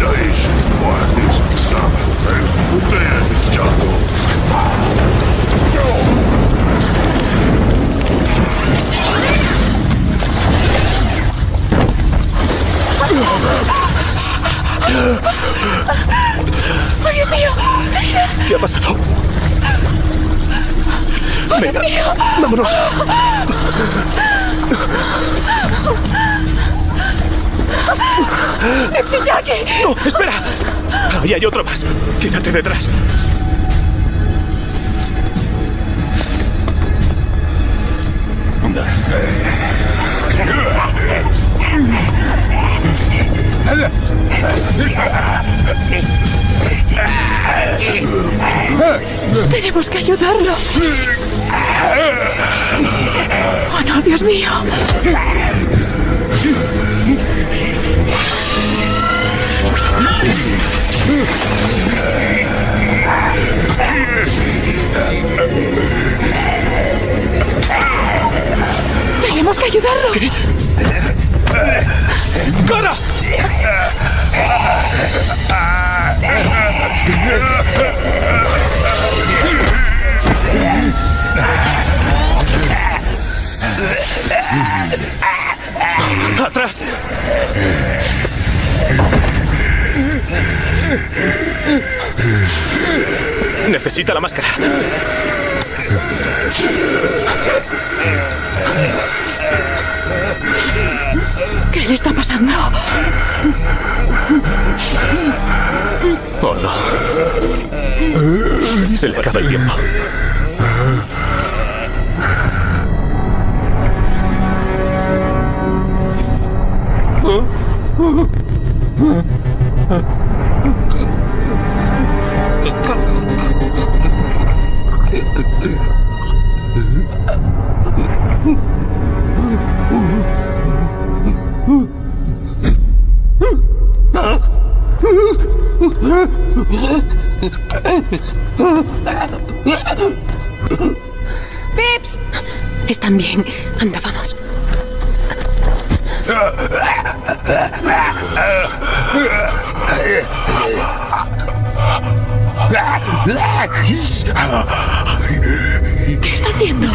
Dais ¡Ay, Dios mío! ¿Qué ha pasado? ¡Ay, Dios mío! ¡Vámonos! ¡Pepsi Jackie! ¡No! ¡Espera! Ahí hay otro más. Quédate detrás. Tenemos que ayudarlo. ¡Oh, no, Dios mío! Tenemos que ayudarlo. ¡Cara! ¡Atrás! Necesita la máscara. ¿Qué le está pasando? Oh, no. Se le acaba el tiempo. ¡Pips! Están bien. Anda, vamos. ¿Qué está haciendo?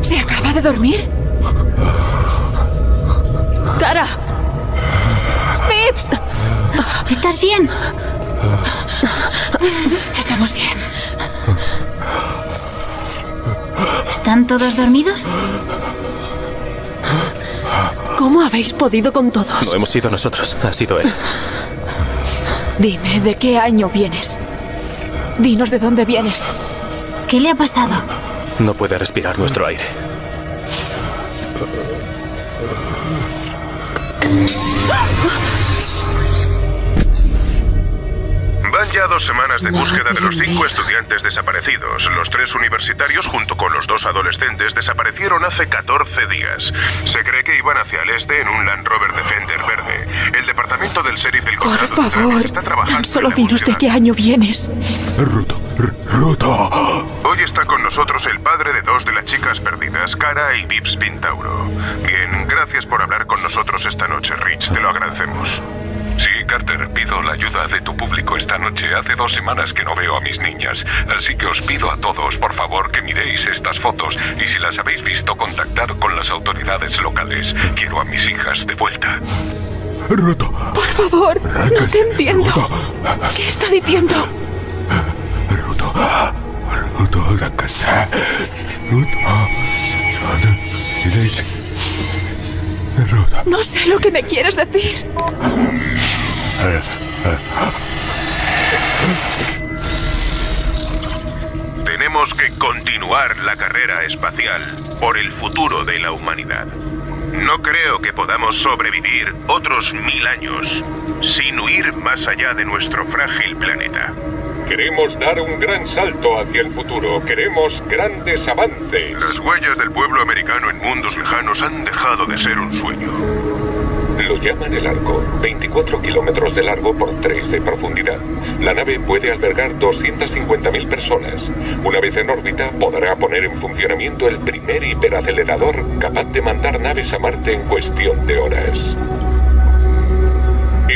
¿Se acaba de dormir? Todos dormidos? ¿Cómo habéis podido con todos? No hemos sido nosotros, ha sido él. Dime, ¿de qué año vienes? Dinos de dónde vienes. ¿Qué le ha pasado? No puede respirar nuestro aire. Van ya dos semanas de búsqueda de los cinco estudiantes desaparecidos. Los tres universitarios, junto con los dos adolescentes, desaparecieron hace 14 días. Se cree que iban hacia el este en un Land Rover Defender verde. El departamento del sheriff del Por favor, está trabajando tan solo dinos de qué año vienes. Ruta, r- ruta. Hoy está con nosotros el padre de dos de las chicas perdidas, Cara y Vips Pintauro. Bien, gracias por hablar con nosotros esta noche, Rich. Te lo agradecemos. Sí, Carter, pido la ayuda de tu público esta noche. Hace dos semanas que no veo a mis niñas. Así que os pido a todos, por favor, que miréis estas fotos. Y si las habéis visto, contactad con las autoridades locales. Quiero a mis hijas de vuelta. Ruta. Por favor, no te entiendo. ¿Qué está diciendo? Ruta. Ruta, Lancaster. Ruta. No sé lo que me quieres decir. Tenemos que continuar la carrera espacial por el futuro de la humanidad. No creo que podamos sobrevivir otros mil años sin huir más allá de nuestro frágil planeta. Queremos dar un gran salto hacia el futuro. Queremos grandes avances. Las huellas del pueblo americano en mundos lejanos han dejado de ser un sueño. Lo llaman el arco. 24 kilómetros de largo por 3 de profundidad. La nave puede albergar 250.000 personas. Una vez en órbita, podrá poner en funcionamiento el primer hiperacelerador capaz de mandar naves a Marte en cuestión de horas.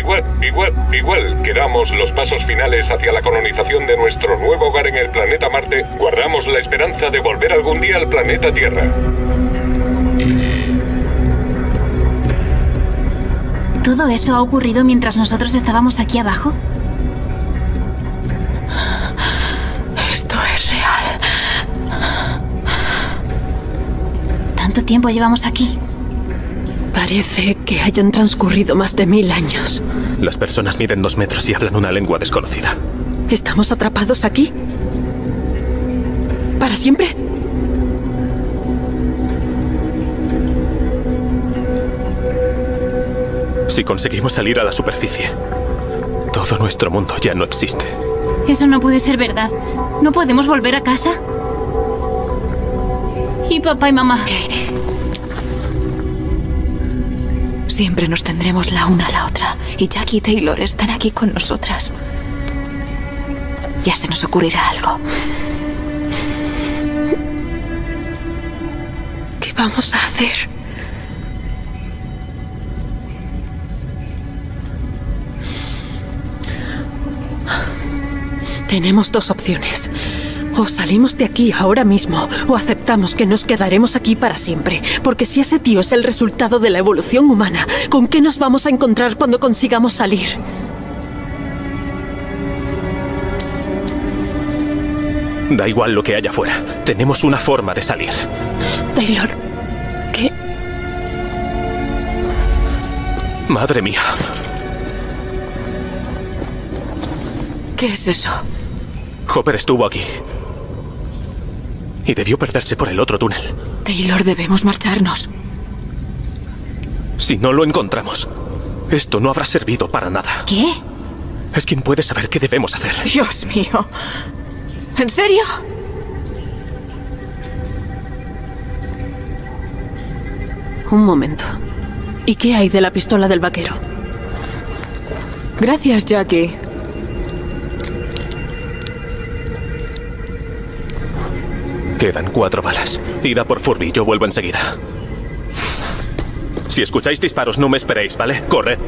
Igual, igual, igual que damos los pasos finales hacia la colonización de nuestro nuevo hogar en el planeta Marte, guardamos la esperanza de volver algún día al planeta Tierra. ¿Todo eso ha ocurrido mientras nosotros estábamos aquí abajo? Esto es real. ¿Tanto tiempo llevamos aquí? Parece que hayan transcurrido más de mil años. Las personas miden dos metros y hablan una lengua desconocida. ¿Estamos atrapados aquí? ¿Para siempre? Si conseguimos salir a la superficie, todo nuestro mundo ya no existe. Eso no puede ser verdad. ¿No podemos volver a casa? ¿Y papá y mamá? Siempre nos tendremos la una a la otra. Y Jackie y Taylor están aquí con nosotras. Ya se nos ocurrirá algo. ¿Qué vamos a hacer? Tenemos dos opciones. O salimos de aquí ahora mismo, o aceptamos que nos quedaremos aquí para siempre. Porque si ese tío es el resultado de la evolución humana, ¿con qué nos vamos a encontrar cuando consigamos salir? Da igual lo que haya afuera. Tenemos una forma de salir. Taylor, ¿qué? Madre mía. ¿Qué es eso? Hopper estuvo aquí. Y debió perderse por el otro túnel. Taylor, debemos marcharnos. Si no lo encontramos, esto no habrá servido para nada. ¿Qué? Es quien puede saber qué debemos hacer. Dios mío. ¿En serio? Un momento. ¿Y qué hay de la pistola del vaquero? Gracias, Jackie. Quedan cuatro balas. Ida por Furby, yo vuelvo enseguida. Si escucháis disparos, no me esperéis, ¿vale? Corred.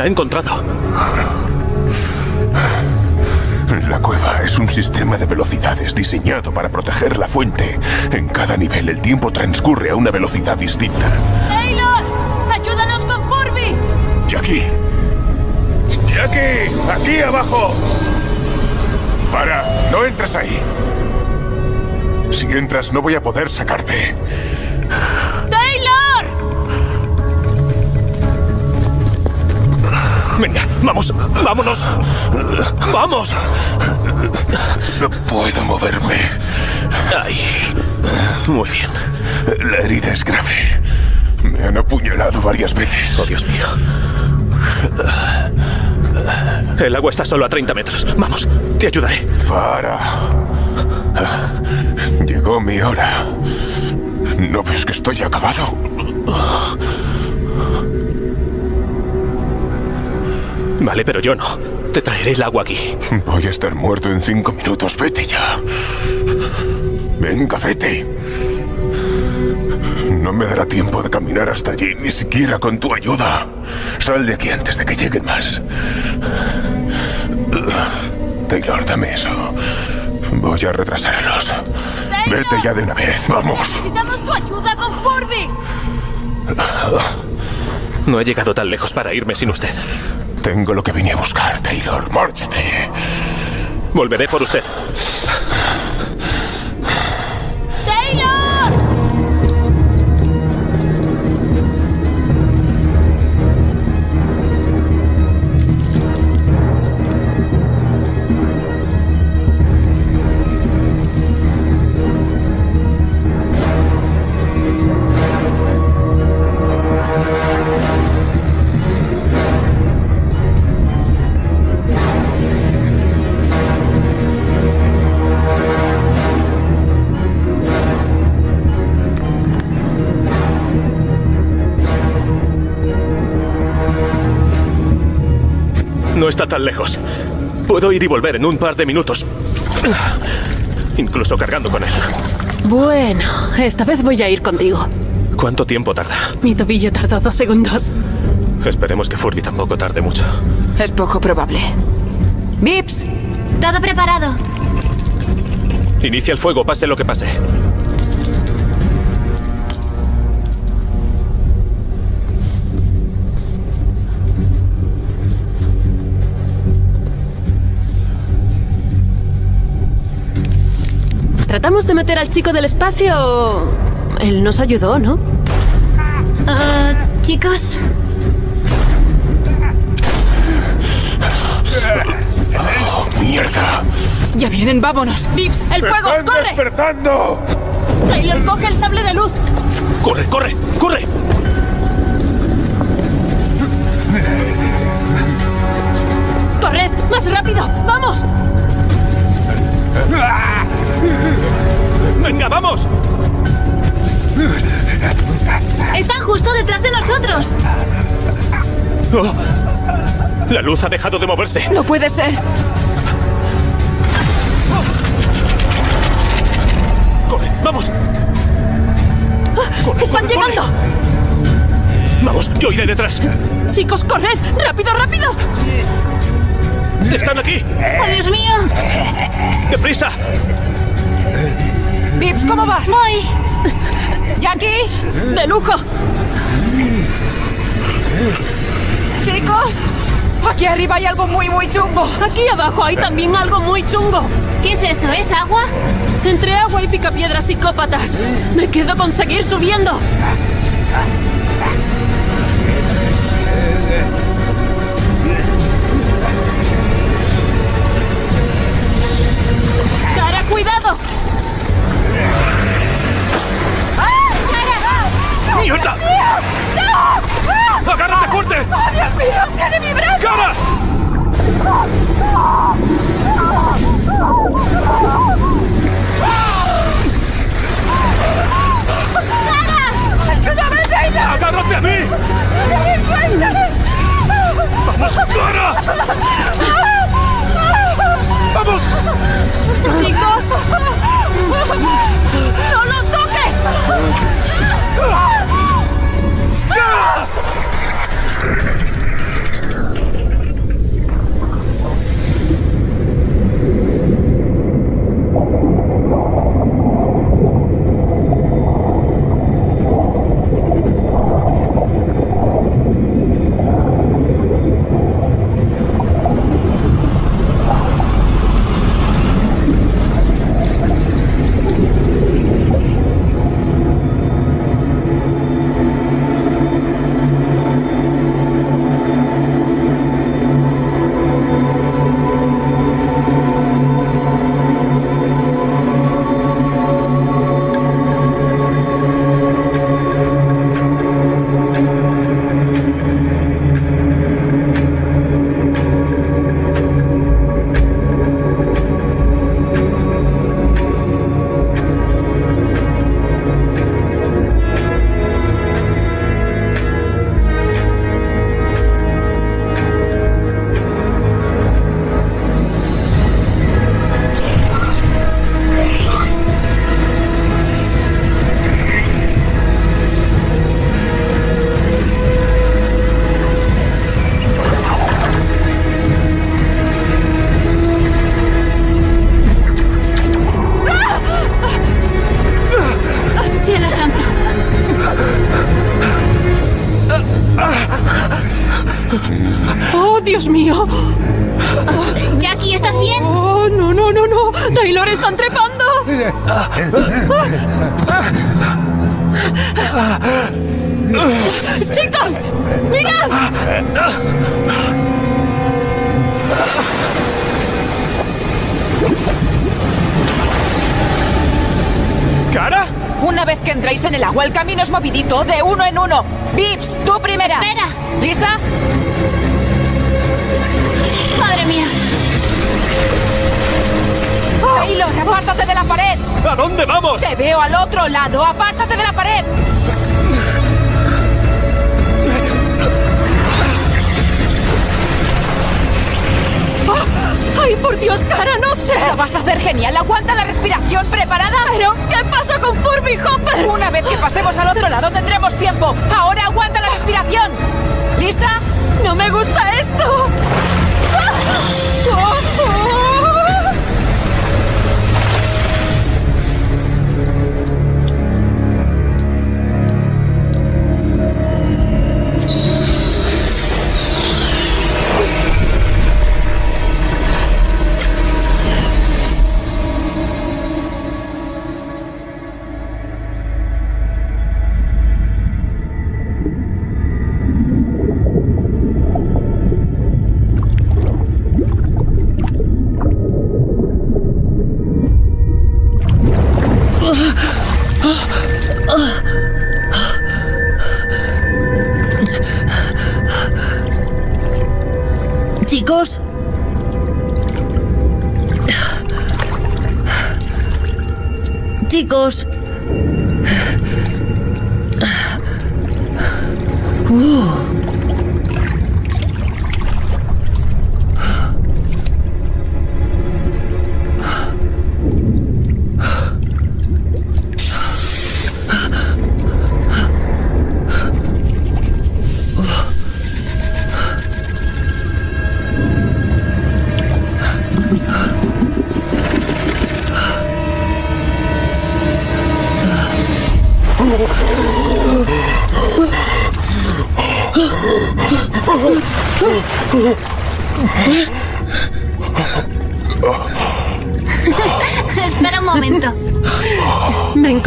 La he encontrado. La cueva es un sistema de velocidades diseñado para proteger la fuente. En cada nivel el tiempo transcurre a una velocidad distinta. ¡Taylor! ¡Ayúdanos con Furby! Jackie. Jackie, aquí abajo. Para, no entres ahí. Si entras no voy a poder sacarte. Venga, vamos, vámonos. Vamos. No puedo moverme. Ahí. Muy bien. La herida es grave. Me han apuñalado varias veces. Oh, Dios mío. El agua está solo a 30 metros. Vamos, te ayudaré. Para. Llegó mi hora. ¿No ves que estoy acabado? Vale, pero yo no. Te traeré el agua aquí. Voy a estar muerto en cinco minutos. Vete ya. Venga, vete. No me dará tiempo de caminar hasta allí, ni siquiera con tu ayuda. Sal de aquí antes de que lleguen más. Taylor, dame eso. Voy a retrasarlos. Vete ya de una vez. Vamos. Necesitamos tu ayuda con Furby. No he llegado tan lejos para irme sin usted. Tengo lo que vine a buscar, Taylor. Márchate. Volveré por usted. Está tan lejos. Puedo ir y volver en un par de minutos. Incluso cargando con él. Bueno, esta vez voy a ir contigo. ¿Cuánto tiempo tarda? Mi tobillo tardó dos segundos. Esperemos que Furby tampoco tarde mucho. Es poco probable. ¡Vips! Todo preparado. Inicia el fuego, pase lo que pase. Tratamos de meter al chico del espacio. Él nos ayudó, ¿no? Ah, chicos, ¡Oh, mierda! Ya vienen, vámonos. Vips, el fuego, ¡Están corre. despertando! Taylor, coge el sable de luz. ¡Corre, corre, corre! ¡Corred! ¡Más rápido! ¡Vamos! ¡Venga, vamos! están justo detrás de nosotros. Oh. La luz ha dejado de moverse. No puede ser. ¡Corre, vamos! Corre, ¡Están corre, corre. llegando! Vamos, yo iré detrás. Chicos, corred. ¡Rápido, rápido! ¡Están aquí! ¡Oh, Dios mío! ¡Deprisa! Vips, ¿cómo vas? Voy. ¡Jackie! ¡De lujo! ¡Chicos! Aquí arriba hay algo muy, muy chungo. Aquí abajo hay también algo muy chungo. ¿Qué es eso? ¿Es agua? Entre agua y picapiedras psicópatas. Me quedo con seguir subiendo. ¡Agárrate fuerte! ¡Oh, Dios mío! ¡Tiene mi brazo! ¡Cara! ¡Ayúdame, Taylor! ¡Agárrate a mí! ¡Suéltame! ¡Vamos, Cara! ¡Vamos! ¡Chicos! ¡No lo toques! ¡Cielo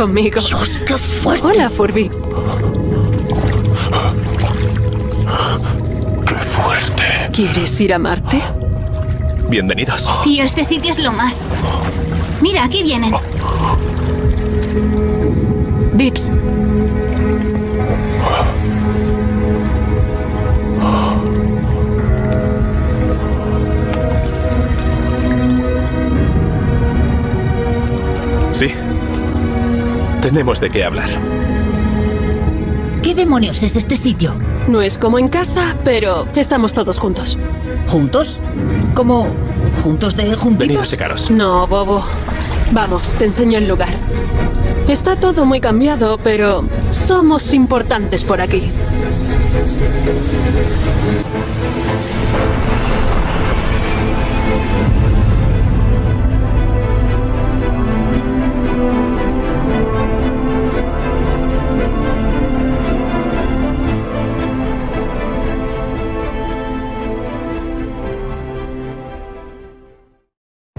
conmigo. Dios, qué fuerte. Hola, Furby. ¡Qué fuerte! ¿Quieres ir a Marte? Bienvenidos. Tío, este sitio es lo más. Mira, aquí vienen. Vips, Tenemos de qué hablar. ¿Qué demonios es este sitio? no es como en casa, pero estamos todos juntos. ¿Juntos? ¿Como juntos de Venid a juntitos? secaros. No, bobo. Vamos, te enseño el lugar. Está todo muy cambiado, pero somos importantes por aquí.